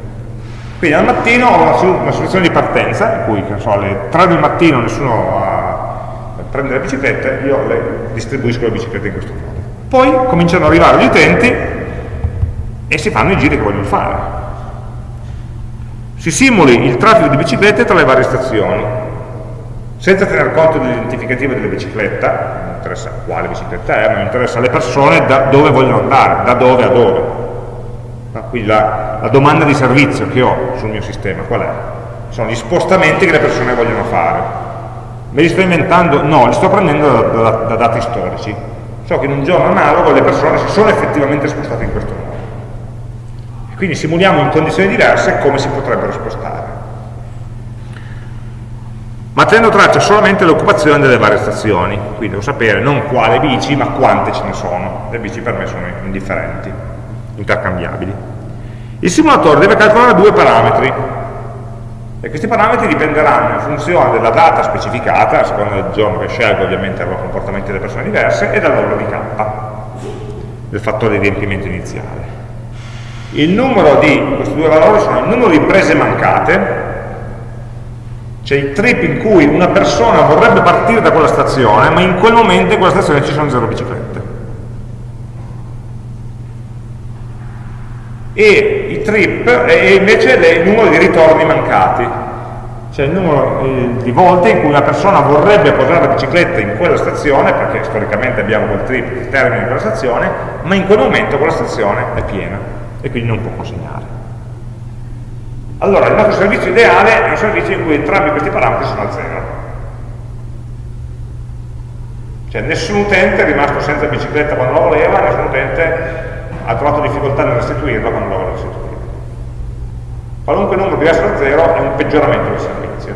quindi al mattino ho una, soluzione di partenza in cui so, alle 3 del mattino nessuno a prende le biciclette io le distribuisco le biciclette in questo modo poi cominciano ad arrivare gli utenti e si fanno i giri che vogliono fare si simuli il traffico di biciclette tra le varie stazioni senza tener conto dell'identificativo della bicicletta, non interessa quale bicicletta è, ma interessa le persone da dove vogliono andare, da dove a dove. No? Quindi la, la, domanda di servizio che ho sul mio sistema qual è? Sono gli spostamenti che le persone vogliono fare. Me li sto inventando? No, li sto prendendo da, da, da dati storici. So che in un giorno analogo le persone si sono effettivamente spostate in questo modo. quindi simuliamo in condizioni diverse come si potrebbero spostare ma tenendo traccia solamente dell'occupazione delle varie stazioni, quindi devo sapere non quale bici, ma quante ce ne sono, le bici per me sono indifferenti, intercambiabili. Il simulatore deve calcolare due parametri, e questi parametri dipenderanno in funzione della data specificata, a seconda del giorno che scelgo ovviamente avrò comportamenti delle persone diverse, e dal valore di k, del fattore di riempimento iniziale. Il numero di, questi due valori sono il numero di prese mancate, cioè i trip in cui una persona vorrebbe partire da quella stazione, ma in quel momento in quella stazione ci sono zero biciclette. E trip, e invece il numero di ritorni mancati, cioè il numero eh, di volte in cui una persona vorrebbe posare la bicicletta in quella stazione, perché storicamente abbiamo quel trip che termina in quella stazione, ma in quel momento quella stazione è piena e quindi non può consegnare. Allora, il nostro servizio ideale è un servizio in cui entrambi questi parametri sono a zero. Cioè nessun utente è rimasto senza bicicletta quando la voleva, nessun utente ha trovato difficoltà nel restituirla quando la voleva restituire. Qualunque numero diverso da zero è un peggioramento del servizio.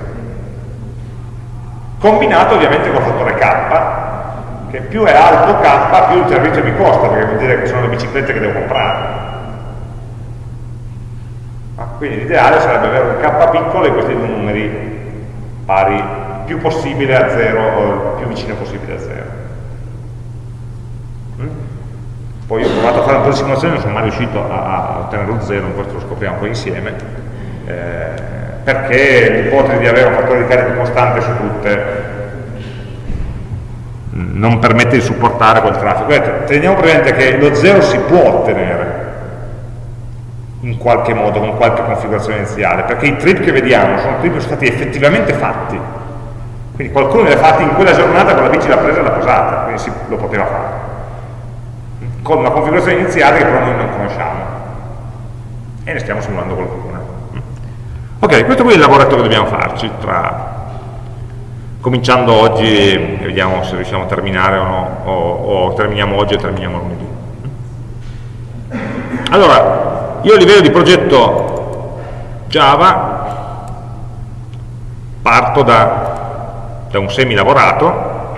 Combinato ovviamente col fattore K, che più è alto K, più il servizio mi costa, perché vuol dire che sono le biciclette che devo comprare quindi l'ideale sarebbe avere un k piccolo e questi due numeri pari più possibile a 0 o più vicino possibile a 0 mm? poi ho provato a fare un po' di simulazione non sono mai riuscito a, ottenere lo 0 questo lo scopriamo poi insieme eh, perché l'ipotesi di avere un fattore di carico costante su tutte non permette di supportare quel traffico teniamo presente che lo 0 si può ottenere in qualche modo, con qualche configurazione iniziale, perché i trip che vediamo sono trip che sono stati effettivamente fatti. Quindi qualcuno li ha fatti in quella giornata con la bici l'ha presa e l'ha posata, quindi si, lo poteva fare. Con una configurazione iniziale che però noi non conosciamo. E ne stiamo simulando qualcuna. Ok, questo qui è il lavoretto che dobbiamo farci, tra... cominciando oggi vediamo se riusciamo a terminare o no, o, o terminiamo oggi e terminiamo lunedì. Allora, io a livello di progetto Java parto da, da un semi lavorato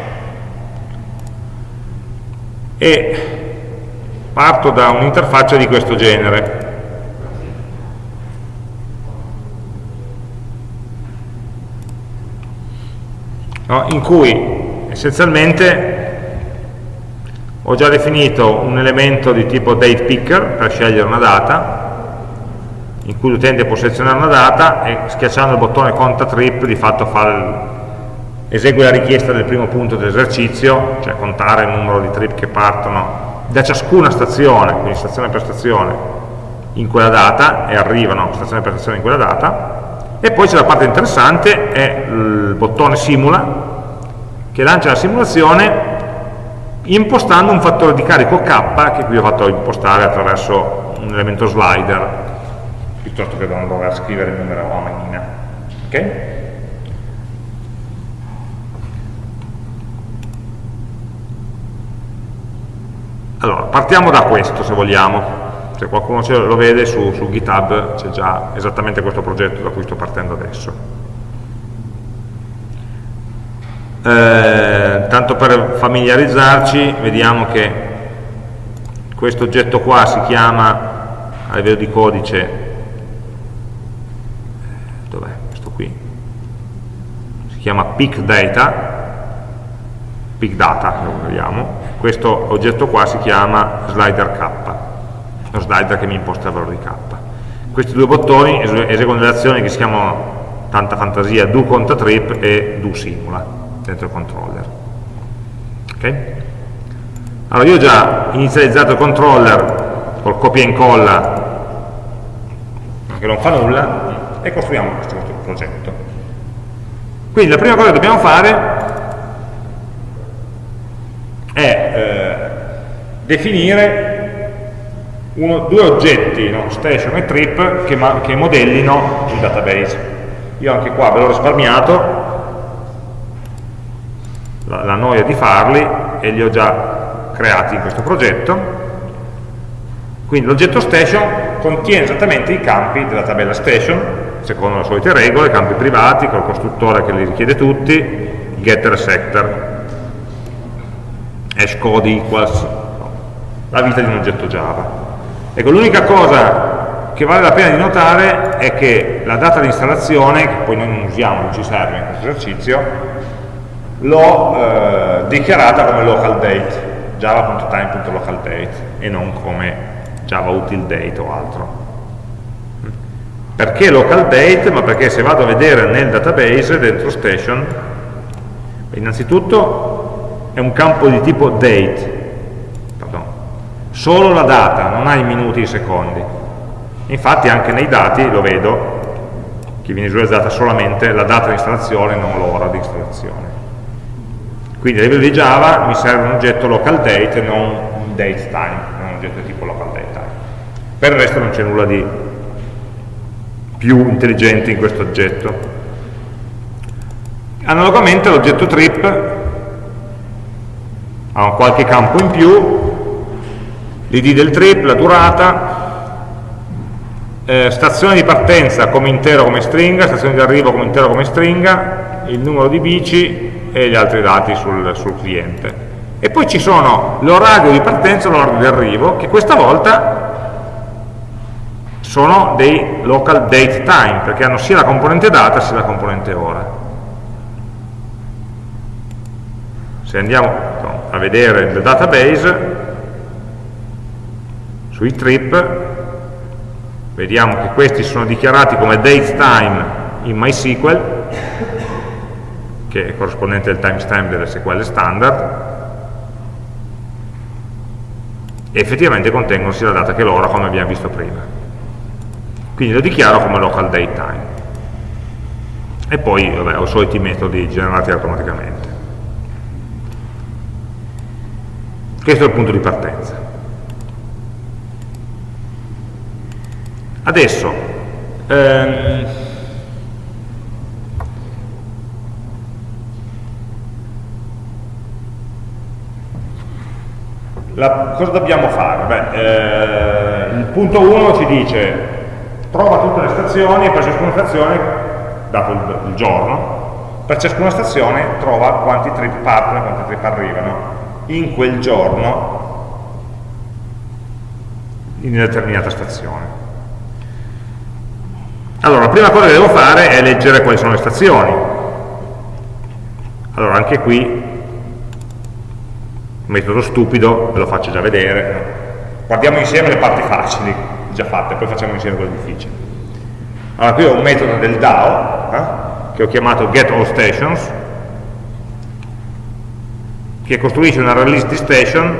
e parto da un'interfaccia di questo genere no? in cui essenzialmente ho già definito un elemento di tipo date picker per scegliere una data in cui l'utente può selezionare una data e schiacciando il bottone conta trip di fatto il, esegue la richiesta del primo punto dell'esercizio, cioè contare il numero di trip che partono da ciascuna stazione, quindi stazione per stazione, in quella data e arrivano stazione per stazione in quella data e poi c'è la parte interessante, è il bottone simula che lancia la simulazione impostando un fattore di carico k che qui ho fatto impostare attraverso un elemento slider piuttosto che non dover scrivere il numero a manina ok? allora partiamo da questo se vogliamo se qualcuno lo vede su, su GitHub c'è già esattamente questo progetto da cui sto partendo adesso. Eh, tanto per familiarizzarci vediamo che questo oggetto qua si chiama a livello di codice dov'è questo qui? Si chiama pick data. Pick data lo vogliamo. Questo oggetto qua si chiama slider k lo slider che mi imposta il valore di k. Questi due bottoni eseguono delle azioni che si chiamano tanta fantasia do conta trip e do simula dentro il controller. Okay? Allora io ho già inizializzato il controller col copia e incolla che non fa nulla e costruiamo questo, questo progetto. Quindi la prima cosa che dobbiamo fare è eh, definire uno, due oggetti, no? station e trip, che, che, modellino il database. Io anche qua ve l'ho risparmiato, la, la noia di farli, e li ho già creati in questo progetto. Quindi l'oggetto station contiene esattamente i campi della tabella station, secondo le solite regole, campi privati, col costruttore che li richiede tutti, getter setter, hash code equals, la vita di un oggetto Java. Ecco, l'unica cosa che vale la pena di notare è che la data di installazione, che poi noi non usiamo, non ci serve in questo esercizio, l'ho eh, dichiarata come local date, java.time.localDate e non come java util date o altro. Perché local date? Ma perché se vado a vedere nel database, dentro station, innanzitutto è un campo di tipo date, solo la data, non ha i minuti e i secondi. Infatti anche nei dati lo vedo che viene visualizzata solamente la data di installazione, non l'ora di installazione. Quindi a livello di Java mi serve un oggetto local date, non un date time, non un oggetto tipo local date time. Per il resto non c'è nulla di più intelligente in questo oggetto. Analogamente l'oggetto trip ha qualche campo in più, l'id del trip, la durata, eh, stazione di partenza come intero come stringa, stazione di arrivo come intero come stringa, il numero di bici e gli altri dati sul, sul cliente. E poi ci sono l'orario di partenza e l'orario di arrivo, che questa volta sono dei local date time, perché hanno sia la componente data sia la componente ora. Se andiamo a vedere il database, sui trip. Vediamo che questi sono dichiarati come datetime in MySQL che è corrispondente al timestamp delle SQL standard. E effettivamente contengono sia la data che l'ora come abbiamo visto prima. Quindi lo dichiaro come local datetime e poi vabbè, ho i soliti metodi generati automaticamente. Questo è il punto di partenza Adesso, ehm, la, cosa dobbiamo fare? Beh, eh, il punto 1 ci dice trova tutte le stazioni e per ciascuna stazione, dato il, il giorno, per ciascuna stazione trova quanti trip partono e quanti trip arrivano in quel giorno in determinata stazione. Allora, la prima cosa che devo fare è leggere quali sono le stazioni. Allora, anche qui, metodo stupido, ve lo faccio già vedere. Guardiamo insieme le parti facili, già fatte, poi facciamo insieme quelle difficili. Allora qui ho un metodo del DAO, eh, che ho chiamato getAllStations, che costruisce una release di station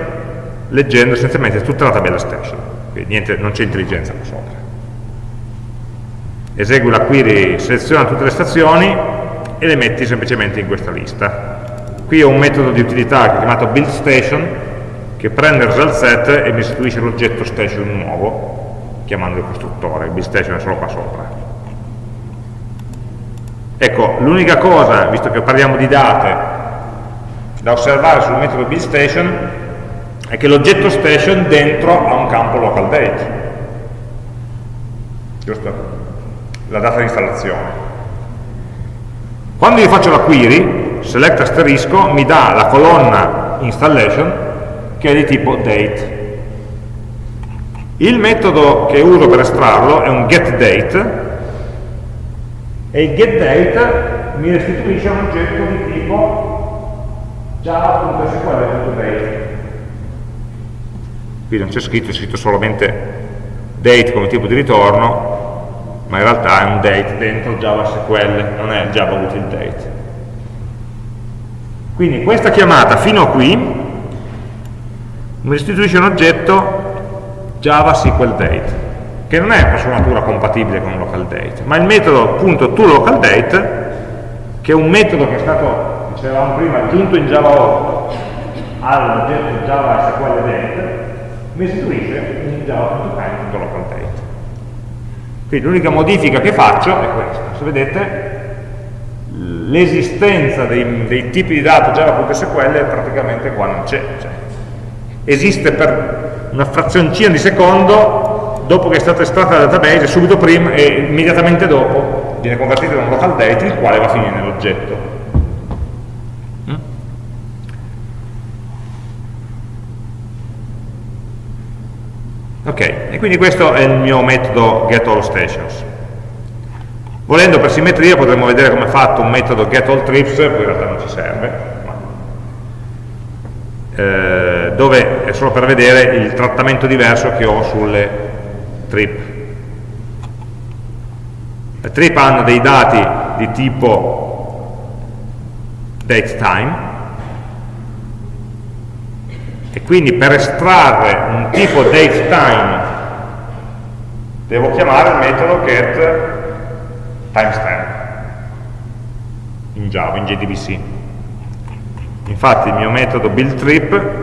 leggendo essenzialmente tutta la tabella station, quindi niente, non c'è intelligenza qua sopra. Esegui la query, seleziona tutte le stazioni e le metti semplicemente in questa lista. Qui ho un metodo di utilità chiamato buildStation che prende il result set e mi istituisce l'oggetto station nuovo chiamando il costruttore, il buildStation è solo qua sopra. Ecco, l'unica cosa, visto che parliamo di date, da osservare sul metodo buildStation è che l'oggetto station dentro ha un campo local date. Giusto? La data di installazione. Quando io faccio la query, select asterisco mi dà la colonna installation che è di tipo date. Il metodo che uso per estrarlo è un getDate e il getDate mi restituisce un oggetto di tipo java.sql.date. Qui non c'è scritto, c'è scritto solamente date come tipo di ritorno, ma in realtà è un date dentro Java SQL, non è Java util date. Quindi questa chiamata fino a qui mi restituisce un oggetto Java SQL date, che non è per sua natura compatibile con local date, ma il metodo appunto toLocalDate, che è un metodo che è stato, dicevamo prima, aggiunto in Java 8 all'oggetto Java SQL date, mi restituisce un java.time.localDate. Quindi l'unica modifica che faccio è questa. Se vedete, l'esistenza dei, dei, tipi di dato java.sql praticamente qua non c'è. Cioè, esiste per una frazioncina di secondo dopo che è stata estratta dal database, subito prima e immediatamente dopo viene convertito in un local date il quale va a finire nell'oggetto. Ok, e quindi questo è il mio metodo getAllStations. Volendo per simmetria potremmo vedere come è fatto un metodo getAllTrips, poi in realtà non ci serve, ma, eh, dove è solo per vedere il trattamento diverso che ho sulle trip. Le trip hanno dei dati di tipo dateTime, e quindi per estrarre un tipo dateTime devo chiamare il metodo getTimestamp in Java, in JDBC infatti il mio metodo buildTrip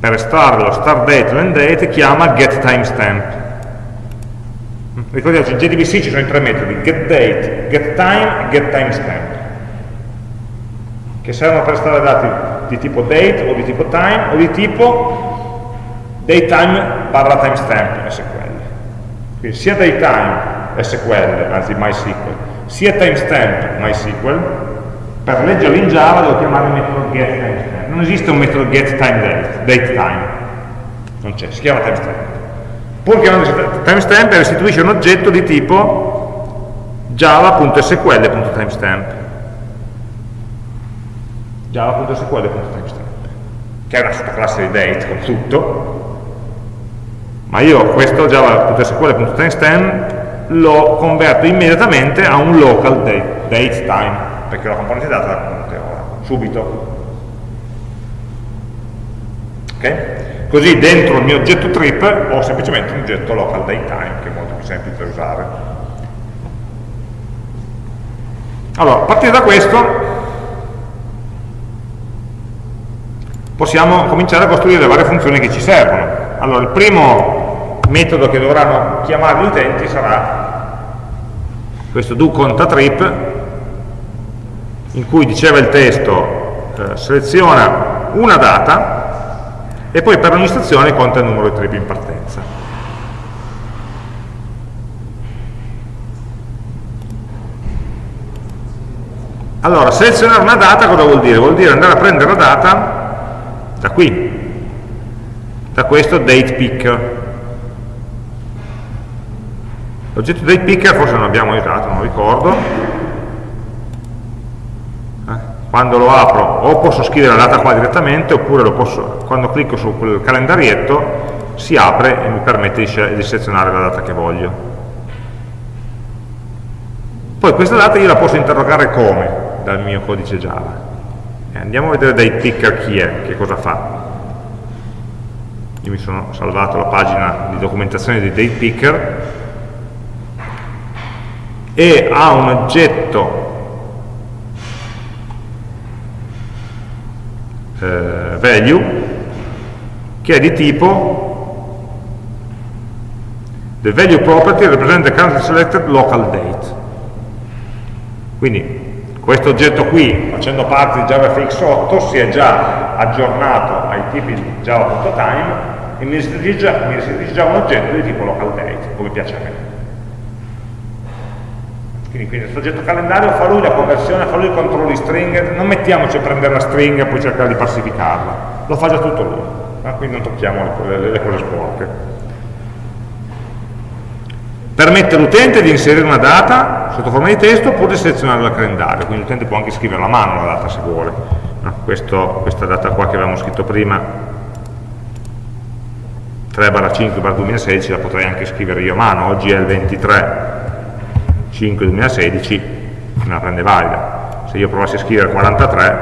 per estrarre lo start date e l'end date chiama getTimestamp ricordiamoci in JDBC ci sono i tre metodi getDate, getTime e getTimestamp che servono per estrarre dati di tipo date o di tipo time o di tipo datetime barra timestamp SQL. Quindi sia datetime SQL, anzi MySQL, sia timestamp MySQL, per leggerlo in Java devo chiamare il metodo getTimestamp. Non esiste un metodo getTimeDate, datetime, non c'è, si chiama timestamp. Pur chiamando timestamp restituisce un oggetto di tipo java.sql.timestamp java.sql.timestamp che è una sottoclasse di date con tutto. Ma io questo java.sql.timestamp lo converto immediatamente a un local date, date time perché la componente data la conte ora subito. Ok? così dentro il mio oggetto trip ho semplicemente un oggetto local date time che è molto più semplice da usare. Allora, a partire da questo possiamo cominciare a costruire le varie funzioni che ci servono. Allora, il primo metodo che dovranno chiamare gli utenti sarà questo do conta trip, in cui diceva il testo eh, seleziona una data e poi per ogni stazione conta il numero di trip in partenza. Allora, selezionare una data cosa vuol dire? Vuol dire andare a prendere la data da qui, da questo date picker. L'oggetto date picker forse non abbiamo usato, non ricordo. Eh, quando lo apro o posso scrivere la data qua direttamente oppure posso, quando clicco su quel calendarietto si apre e mi permette di selezionare la data che voglio. Poi questa data io la posso interrogare come dal mio codice Java. Andiamo a vedere dai picker chi è, che cosa fa. Io mi sono salvato la pagina di documentazione di date picker e ha un oggetto eh, value che è di tipo the value property represent the currently selected local date quindi questo oggetto qui facendo parte di JavaFX 8 si è già aggiornato ai tipi di java.time e mi restituisce già un oggetto di tipo local date come piace a me quindi, quindi questo oggetto calendario fa lui la conversione, fa lui il controllo di stringhe, non mettiamoci a prendere la stringa e poi cercare di falsificarla, lo fa già tutto lui, eh? quindi non tocchiamo le, le, le cose sporche. Permette all'utente di inserire una data sotto forma di testo oppure di selezionare dal calendario, quindi l'utente può anche scrivere a mano la data se vuole. No? Questo, questa data qua che avevamo scritto prima, 3-5-2016, la potrei anche scrivere io a mano, oggi è il 23 5 2016 me la prende valida se io provassi a scrivere 43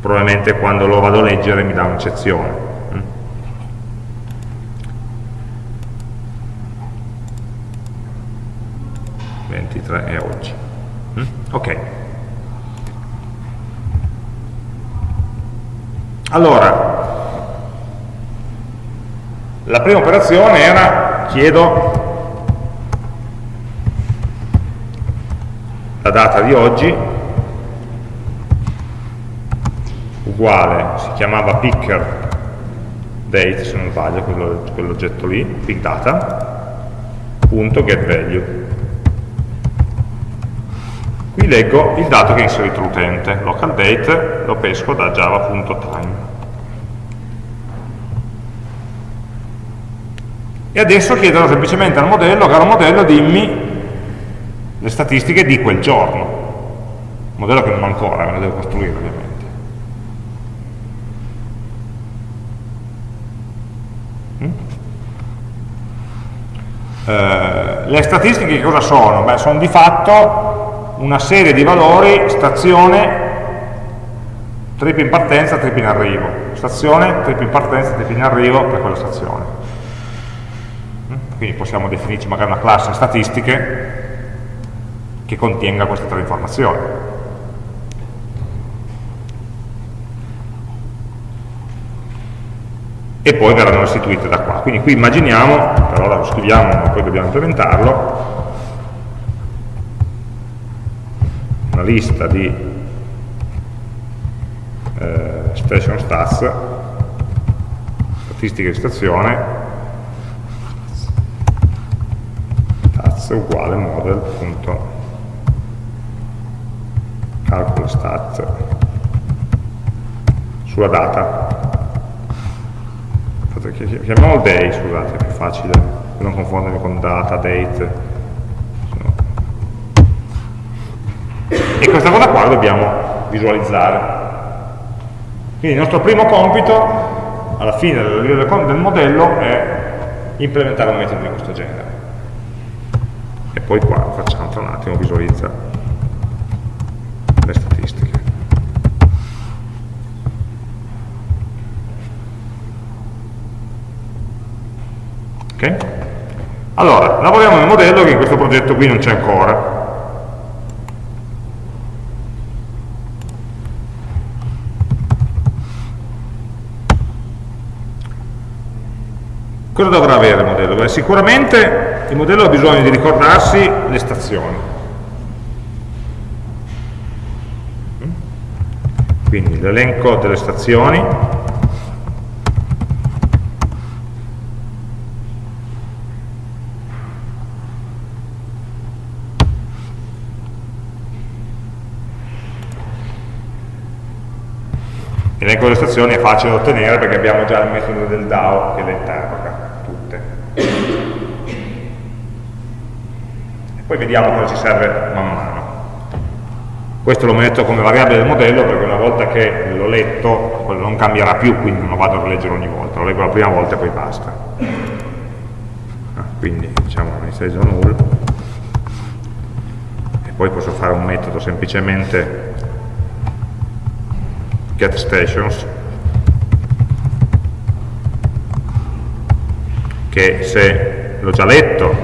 probabilmente quando lo vado a leggere mi dà un'eccezione 23 è oggi mm? ok allora la prima operazione era chiedo la data di oggi uguale, si chiamava picker date se non sbaglio, quell'oggetto lì, pick data, punto get value. Qui leggo il dato che ha inserito l'utente, local date, lo pesco da java.time. E adesso chiedo semplicemente al modello, caro modello, dimmi le statistiche di quel giorno. Modello che non ho ancora, me lo devo costruire ovviamente. Eh, le statistiche che cosa sono? Beh, sono di fatto una serie di valori, stazione, trip in partenza, trip in arrivo. Stazione, trip in partenza, trip in arrivo per quella stazione. Quindi possiamo definirci magari una classe statistiche che contenga queste tre informazioni. E poi verranno restituite da qua. Quindi qui immaginiamo, per ora lo scriviamo ma poi dobbiamo implementarlo, lista di eh, station stats, statistiche di stazione, stats uguale model.model calcolo stat sulla data. Chiamiamolo day scusate è più facile non confondermi con data, date e questa cosa qua la dobbiamo visualizzare quindi il nostro primo compito alla fine del, del modello è implementare un metodo di questo genere e poi qua facciamo tra un attimo visualizza le statistiche. Ok? Allora, lavoriamo nel modello che in questo progetto qui non c'è ancora. Cosa dovrà avere il modello? Beh, sicuramente il modello ha bisogno di ricordarsi le stazioni. quindi l'elenco delle stazioni L'elenco delle stazioni è facile da ottenere perché abbiamo già il metodo del DAO che le interroga. E poi vediamo cosa ci serve man mano. questo lo metto come variabile del modello perché una volta che l'ho letto quello non cambierà più quindi non lo vado a rileggere ogni volta. Lo leggo la prima volta e poi basta. Ah, quindi diciamo initialize null. E poi posso fare un metodo semplicemente get che se l'ho già letto.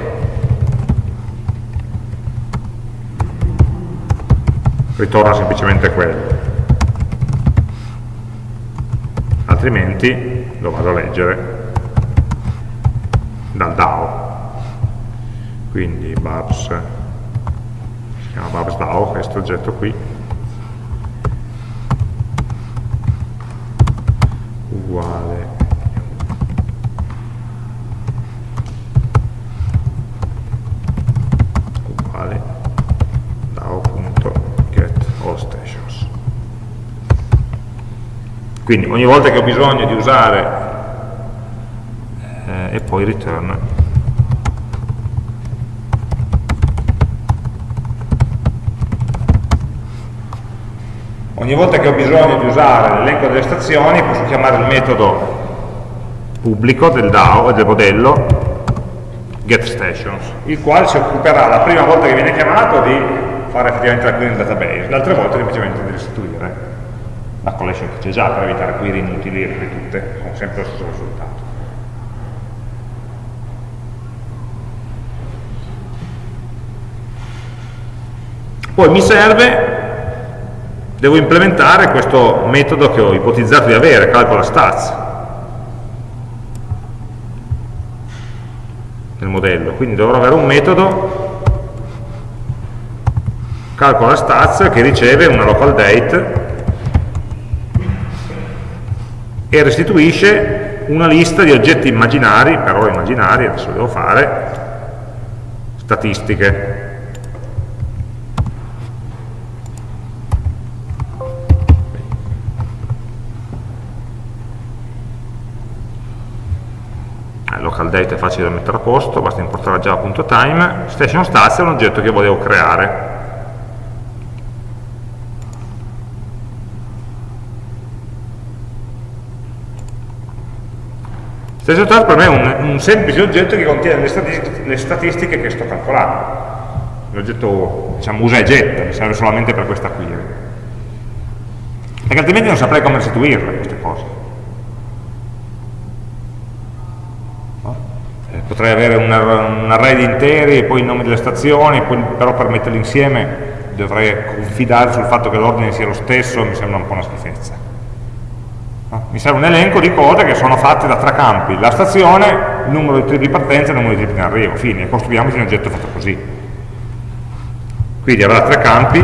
Ritorna semplicemente quello. Altrimenti lo vado a leggere dal DAO. Quindi Babs si chiama Babs DAO questo oggetto qui. Uguale quindi ogni volta che ho bisogno di usare eh, e poi return ogni volta che ho bisogno di usare l'elenco delle stazioni posso chiamare il metodo pubblico del DAO del modello getStations il quale si occuperà la prima volta che viene chiamato di fare effettivamente la query nel database le altre volte semplicemente di restituire la collection che c'è già per evitare query inutili e ripetute con sempre lo stesso risultato. Poi mi serve, devo implementare questo metodo che ho ipotizzato di avere, calcola stats, nel modello. Quindi dovrò avere un metodo calcola stats che riceve una local date e restituisce una lista di oggetti immaginari, però immaginari, adesso devo fare, statistiche. Eh, local date è facile da mettere a posto, basta importare java.time, station stats è un oggetto che volevo creare. Stesso task per me è un, un, semplice oggetto che contiene le statistiche, le statistiche che sto calcolando. L'oggetto, diciamo, usa e getta, mi serve solamente per questa query. Perché altrimenti non saprei come restituirle queste cose. Eh, potrei avere un, un, array di interi e poi i nomi delle stazioni, poi, però per metterli insieme dovrei confidare sul fatto che l'ordine sia lo stesso, mi sembra un po' una schifezza mi serve un elenco di cose che sono fatte da tre campi, la stazione, il numero di trip di partenza e il numero di trip in arrivo, fine, costruiamoci un oggetto fatto così. Quindi avrà tre campi,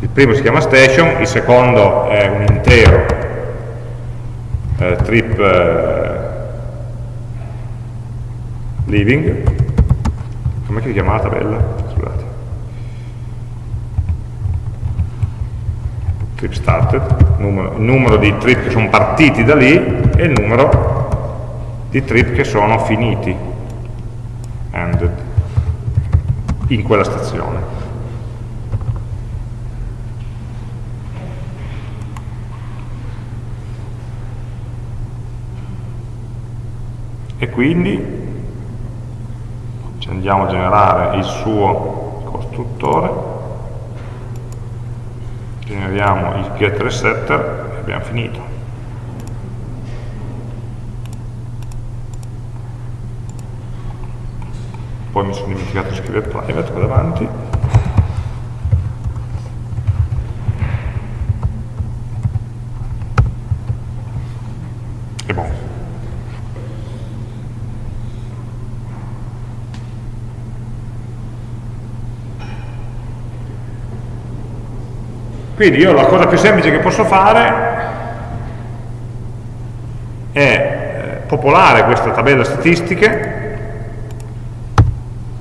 il primo si chiama station, il secondo è un intero eh, trip eh, living, come si chiama la tabella? Trip started, numero, il numero di trip che sono partiti da lì e il numero di trip che sono finiti, ended, in quella stazione. E quindi andiamo a generare il suo costruttore generiamo il get resetter e abbiamo finito. Poi mi sono dimenticato di scrivere private qua davanti Quindi io la cosa più semplice che posso fare è eh, popolare questa tabella statistiche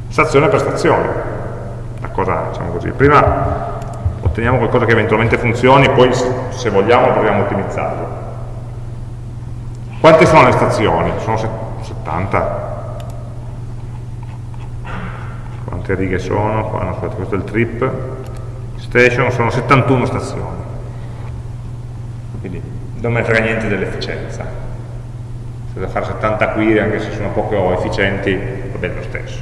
stazione per stazione. La cosa, diciamo così. Prima otteniamo qualcosa che eventualmente funzioni, poi se vogliamo proviamo a ottimizzarlo. Quante sono le stazioni? Sono 70? quante righe sono? Qua, no, scusate, questo è il trip station, sono 71 stazioni. Quindi non me frega niente dell'efficienza. Se da fare 70 query, anche se sono poco efficienti, va bene lo stesso.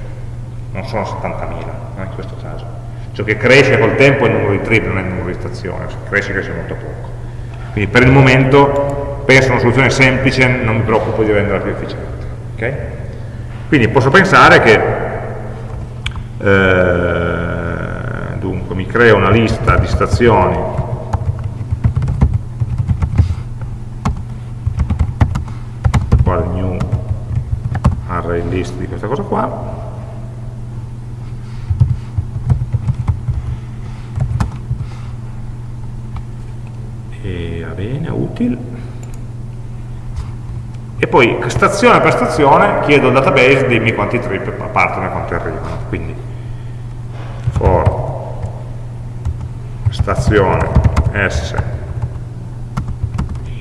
Non sono 70.000 in questo caso. Ciò che cresce col tempo è il numero di trip, non è il numero di stazioni, cresce cresce molto poco. Quindi per il momento penso a una soluzione semplice, non mi preoccupo di renderla più efficiente. Okay? Quindi posso pensare che eh, mi creo una lista di stazioni. Quale new array list di questa cosa qua. E va bene, util e poi stazione per stazione chiedo al database dimmi quanti trip partono e quanti arrivano. Quindi for stazione s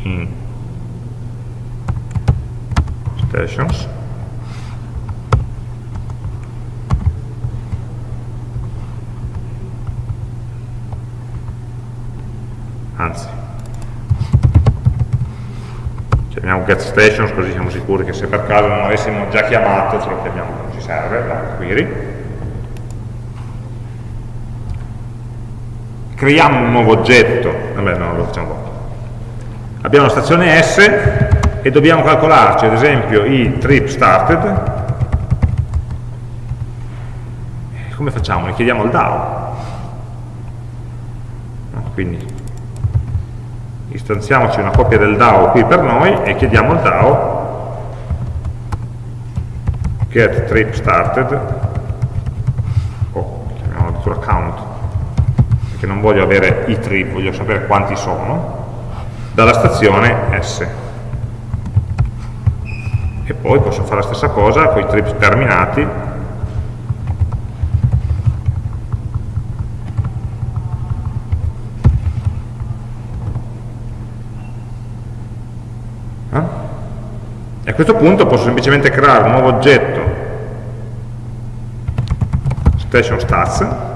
in stations. Anzi chiamiamo get stations così siamo sicuri che se per caso non avessimo già chiamato ce lo chiamiamo non ci serve la query creiamo un nuovo oggetto, vabbè no, lo facciamo dopo. Abbiamo la stazione S e dobbiamo calcolarci ad esempio i trip started. Come facciamo? Ne chiediamo al DAO. Quindi istanziamoci una copia del DAO qui per noi e chiediamo al DAO get trip started o chiamiamolo addirittura count che non voglio avere i trip, voglio sapere quanti sono, dalla stazione S. E poi posso fare la stessa cosa con i trip terminati, eh? E a questo punto posso semplicemente creare un nuovo oggetto station stats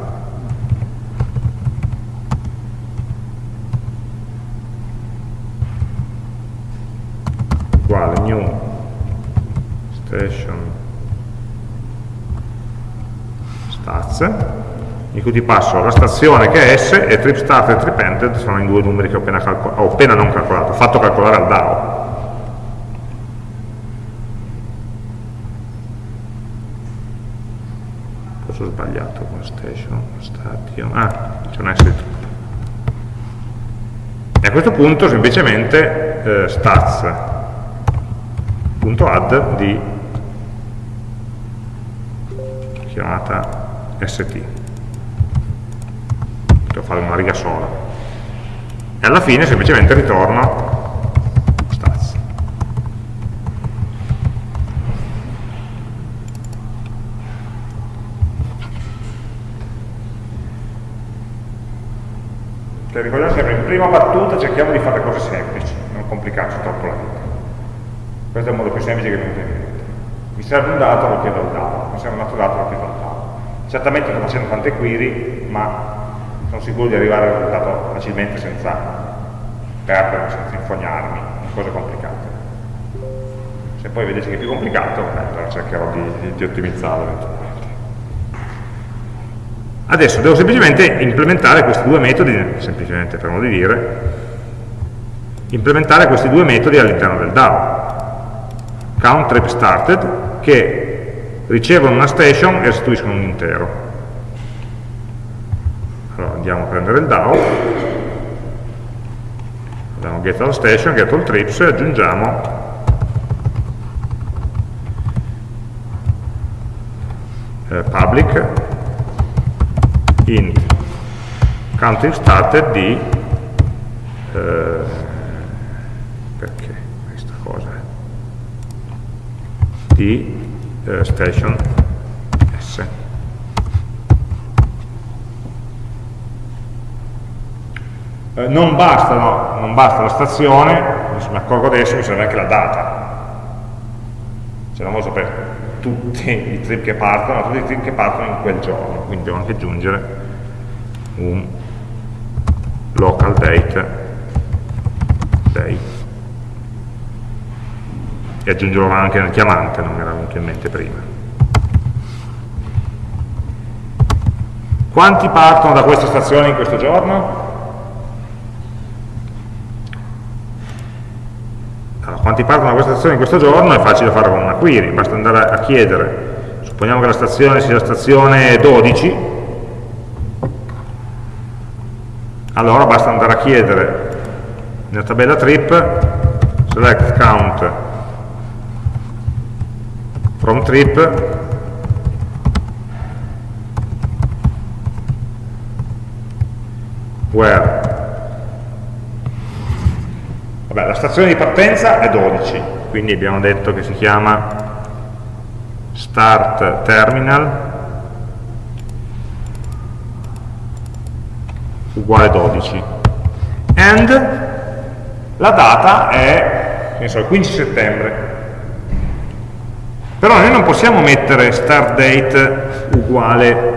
in cui ti passo la stazione che è S e trip start e trip ended sono i due numeri che ho appena, ho appena non calcolato, ho fatto calcolare al DAO. Forse ho sbagliato con station, station, ah, c'è un S di E a questo punto semplicemente eh, stats.add di chiamata st devo fare una riga sola. E alla fine semplicemente ritorno. Stats cioè, ricordiamo sempre in prima battuta cerchiamo di fare cose semplici non complicarci troppo la vita. Questo è il modo più semplice che mi viene in mente mi serve un dato, lo chiedo al dato. Mi serve un altro dato, lo chiedo al dato Certamente sto facendo tante query, ma sono sicuro di arrivare al risultato facilmente senza perdere, senza infognarmi in cose complicate. Se poi vedete che è più complicato, eh, allora cercherò di, di, di ottimizzarlo eventualmente. Adesso devo semplicemente implementare questi due metodi, semplicemente per modo di dire, implementare questi due metodi all'interno del DAO. Count trip started, che ricevono una station e restituiscono un intero. Allora andiamo a prendere il DAO, andiamo get all station, get all trips e aggiungiamo eh, public int counting started di eh, perché questa cosa di eh, station S. Eh, non, basta, no, non basta la stazione, mi accorgo adesso, mi serve anche la data. Se non voglio sapere tutti i trip che partono, tutti i trip che partono in quel giorno, quindi devo anche aggiungere un local date day e aggiungerò anche nel chiamante, non mi era venuto in mente prima. Quanti partono da questa stazione in questo giorno? Allora, quanti partono da questa stazione in questo giorno è facile fare con una query, basta andare a chiedere, supponiamo che la stazione sia la stazione 12, allora basta andare a chiedere nella tabella trip select count from trip. Where? Vabbè, la stazione di partenza è 12 quindi abbiamo detto che si chiama start terminal uguale 12 and la data è so, il 15 settembre però noi non possiamo mettere start date uguale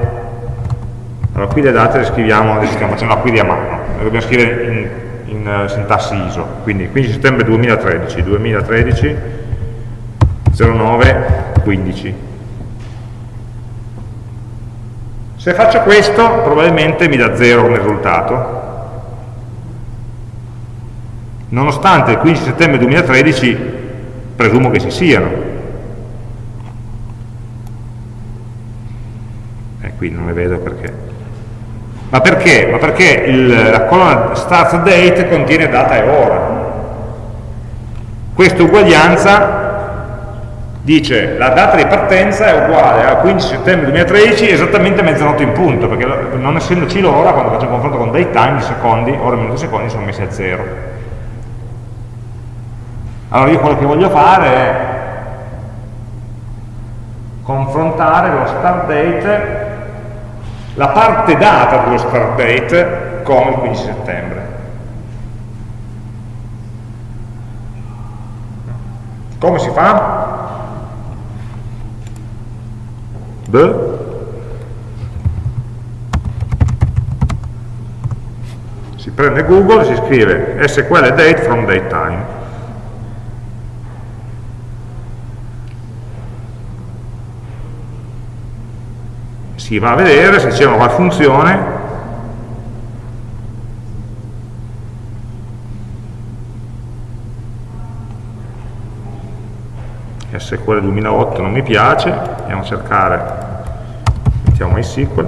allora, qui le date le scriviamo, le stiamo facendo la query a mano, le dobbiamo scrivere in, in uh, sintassi ISO, quindi 15 settembre 2013, 2013, 09, 15. Se faccio questo, probabilmente mi dà 0 come risultato, nonostante il 15 settembre 2013 presumo che ci siano. Qui non le vedo perché ma perché? Ma perché il, la colonna start date contiene data e ora. Questa uguaglianza dice la data di partenza è uguale al 15 settembre 2013 esattamente mezzanotte in punto, perché non essendoci l'ora, quando faccio un confronto con datetime, i secondi, ora, minuti e secondi sono messi a zero. Allora io quello che voglio fare è confrontare lo start date la parte data dello start date con il 15 settembre. Come si fa? B. Si prende Google, si scrive SQL date from datetime si va a vedere se c'è una funzione. SQL 2008 non mi piace andiamo a cercare mettiamo MySQL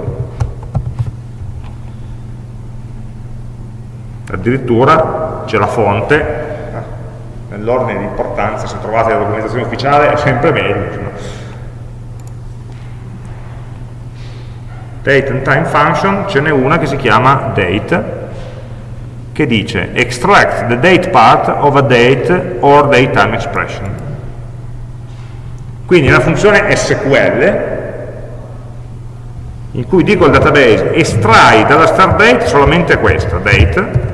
addirittura c'è la fonte. Eh, nell'ordine di importanza se trovate la documentazione ufficiale è sempre meglio date and time function ce n'è una che si chiama date che dice extract the date part of a date or date time expression. Quindi una funzione SQL in cui dico al database estrai dalla start date solamente questa, date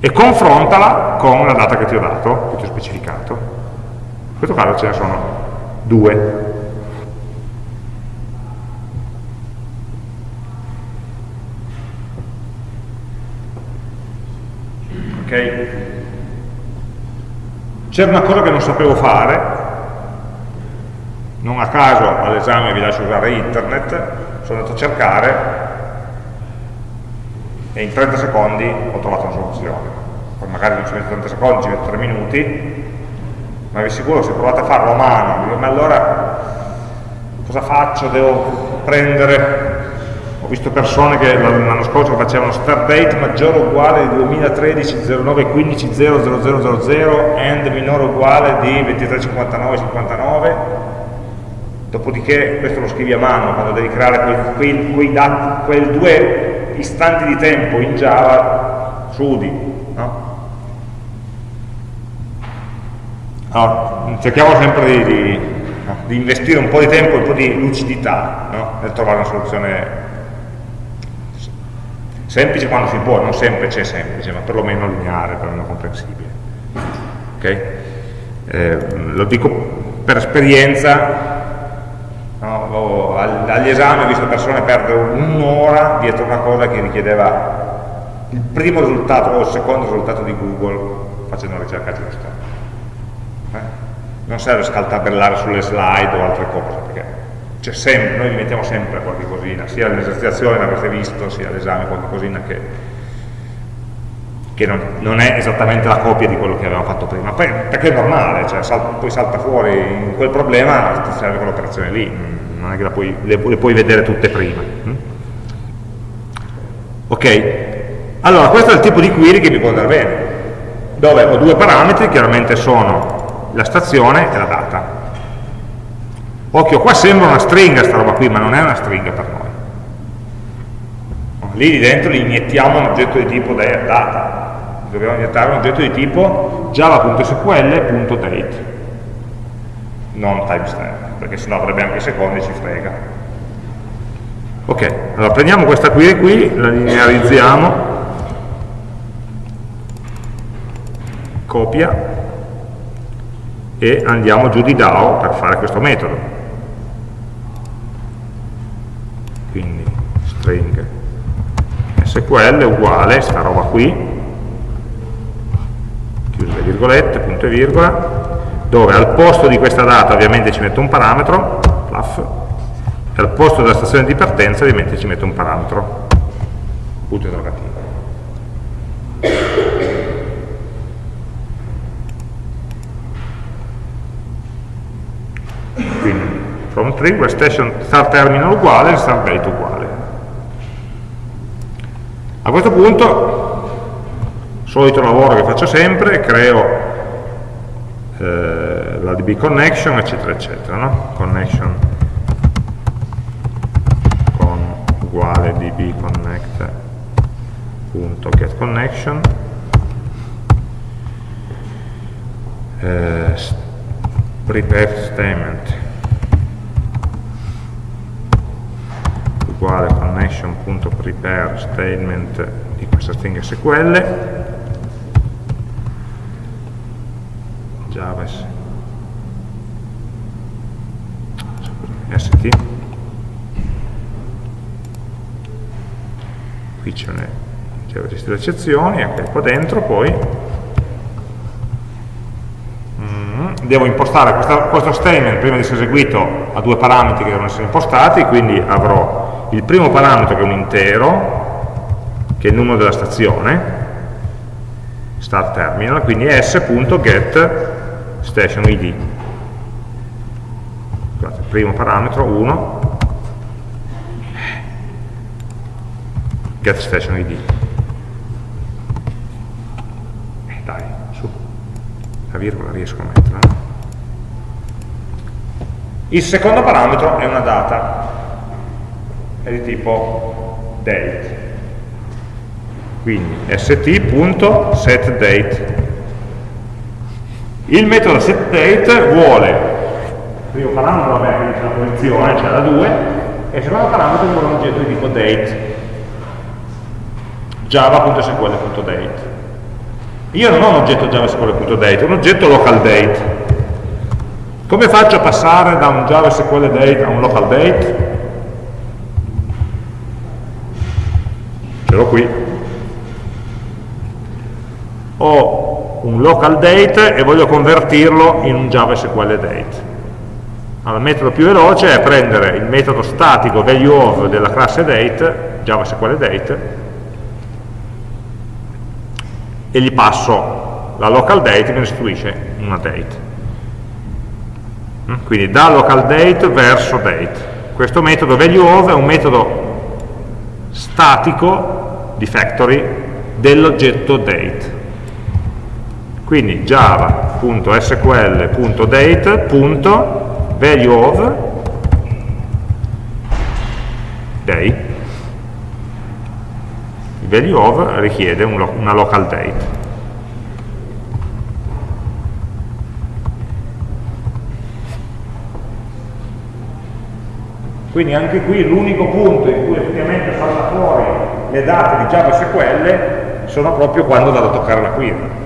e confrontala con la data che ti ho dato, che ti ho specificato. In questo caso ce ne sono due ok? C'era una cosa che non sapevo fare, non a caso all'esame vi lascio usare internet, sono andato a cercare e in 30 secondi ho trovato una soluzione. Poi magari non ci metto 30 secondi, ci metto 3 minuti, ma vi sicuro se provate a farlo a mano, ma allora cosa faccio? Devo prendere visto persone che l'anno scorso facevano start date maggiore o uguale di 2013 09 15 0000 and minore o uguale di 23 59 59 dopodiché questo lo scrivi a mano quando devi creare quei, quei, quei, dati, quei due istanti di tempo in Java sudi no? allora, cerchiamo sempre di, di, di, investire un po' di tempo e un po' di lucidità no? nel trovare una soluzione Semplice quando si può, non sempre c'è semplice, ma perlomeno lineare, perlomeno comprensibile. Ok? eh, lo dico per esperienza, no, agli esami ho visto persone perdere un'ora dietro una cosa che richiedeva il primo risultato o il secondo risultato di Google facendo una ricerca giusta. Eh? Non serve scaltabellare sulle slide o altre cose, perché sempre, noi mettiamo sempre qualche cosina, sia all'esercitazione l'avrete visto, sia all'esame qualche cosina che, che non, non, è esattamente la copia di quello che avevamo fatto prima, perché è normale, cioè, sal, poi salta fuori in quel problema, ti serve quell'operazione lì, non è che puoi, le, le, puoi vedere tutte prima. Mm? Ok, allora questo è il tipo di query che mi può andare bene, dove ho due parametri, chiaramente sono la stazione e la data. Occhio, qua sembra una stringa sta roba qui, ma non è una stringa per noi. Lì dentro gli iniettiamo un oggetto di tipo data. Dobbiamo iniettare un oggetto di tipo java.sql.date, non timestamp, perché sennò avrebbe anche i secondi e ci frega. Ok, allora prendiamo questa query qui, la linearizziamo, copia e andiamo giù di DAO per fare questo metodo. quindi string SQL uguale, sta roba qui, chiuse le virgolette, punto e virgola, dove al posto di questa data ovviamente ci metto un parametro, fluff, e al posto della stazione di partenza ovviamente ci metto un parametro, punto interrogativo. Quindi from tree, where station start terminal uguale, start date uguale. A questo punto, solito lavoro che faccio sempre, creo eh, la DB connection, eccetera, eccetera, no? Connection con uguale db connect punto get connection eh, prepare statement uguale connection.prepare statement di questa stringa SQL java st qui c'è le gestire eccezioni ok qua dentro poi. Mm, devo impostare questo statement prima di essere eseguito a due parametri che devono essere impostati quindi avrò il primo parametro che è un intero, che è il numero della stazione, start terminal, quindi s.get station id. Scusate, primo parametro 1, get station id. Eh, dai, su, la virgola riesco a metterla. Il secondo parametro è una data, è di tipo date. Quindi st.setDate. Il metodo setDate vuole, il primo parametro vabbè che dice la posizione, cioè la 2, e il secondo parametro vuole un oggetto di tipo date. java.sql.date. Io non ho un oggetto javasql.date, ho un oggetto localDate. Come faccio a passare da un JavaSQL date a un local l'ho qui. Ho un local date e voglio convertirlo in un Java SQL date. Allora, il metodo più veloce è prendere il metodo statico value of della classe date Java SQL date e gli passo la local date mi restituisce una date. Mm? quindi da local date verso date. Questo metodo value of è un metodo statico di factory dell'oggetto date. Quindi java.sql.date.value of day. Il value of richiede una local date. Quindi anche qui l'unico punto in cui effettivamente salta fuori le date di JavaSQL sono proprio quando vado a toccare la query.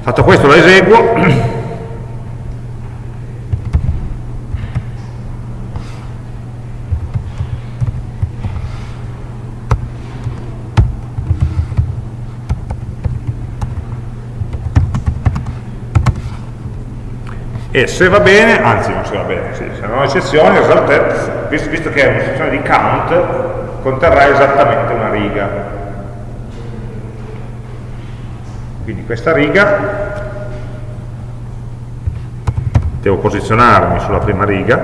Fatto questo lo eseguo e se va bene, anzi non se va bene, sì, ho eccezioni, result visto, visto che è un'eccezione di count, conterrà esattamente una riga. Quindi questa riga, devo posizionarmi sulla prima riga,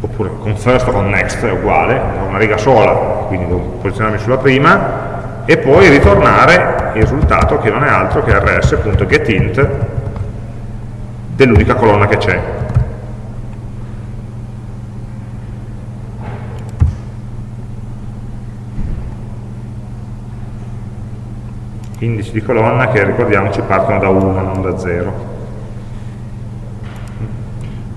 oppure con first o con next è uguale, ho una riga sola, quindi devo posizionarmi sulla prima, e poi ritornare il risultato che non è altro che rs.getInt dell'unica colonna che c'è. Indici di colonna che ricordiamoci partono da 1, non da 0.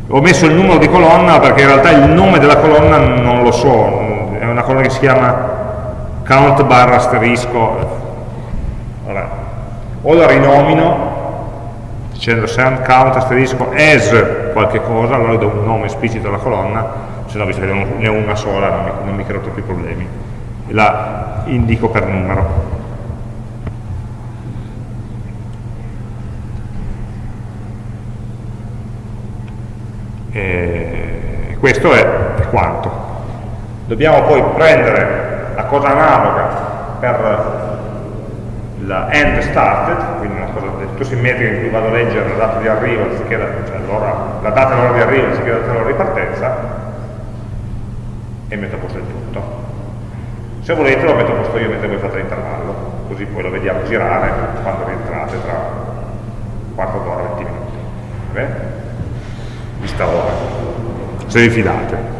Ho messo il numero di colonna perché in realtà il nome della colonna non lo so, è una colonna che si chiama count barra asterisco o la rinomino dicendo send count asterisco as qualche cosa allora do un nome esplicito alla colonna se no visto che ne ho una sola non mi, non mi creo troppi problemi. E la indico per numero. E questo è quanto. Dobbiamo poi prendere la cosa analoga per la end started, quindi una cosa del tutto simmetrica in cui vado a leggere la data di arrivo, anziché la, cioè la data e l'ora di arrivo anziché la data e l'ora di partenza, e metto a posto il tutto. Se volete lo metto a posto io mentre voi fate l'intervallo, così poi lo vediamo girare quando rientrate tra quarto d'ora e 20 minuti. Bene? Vista ora, se vi fidate.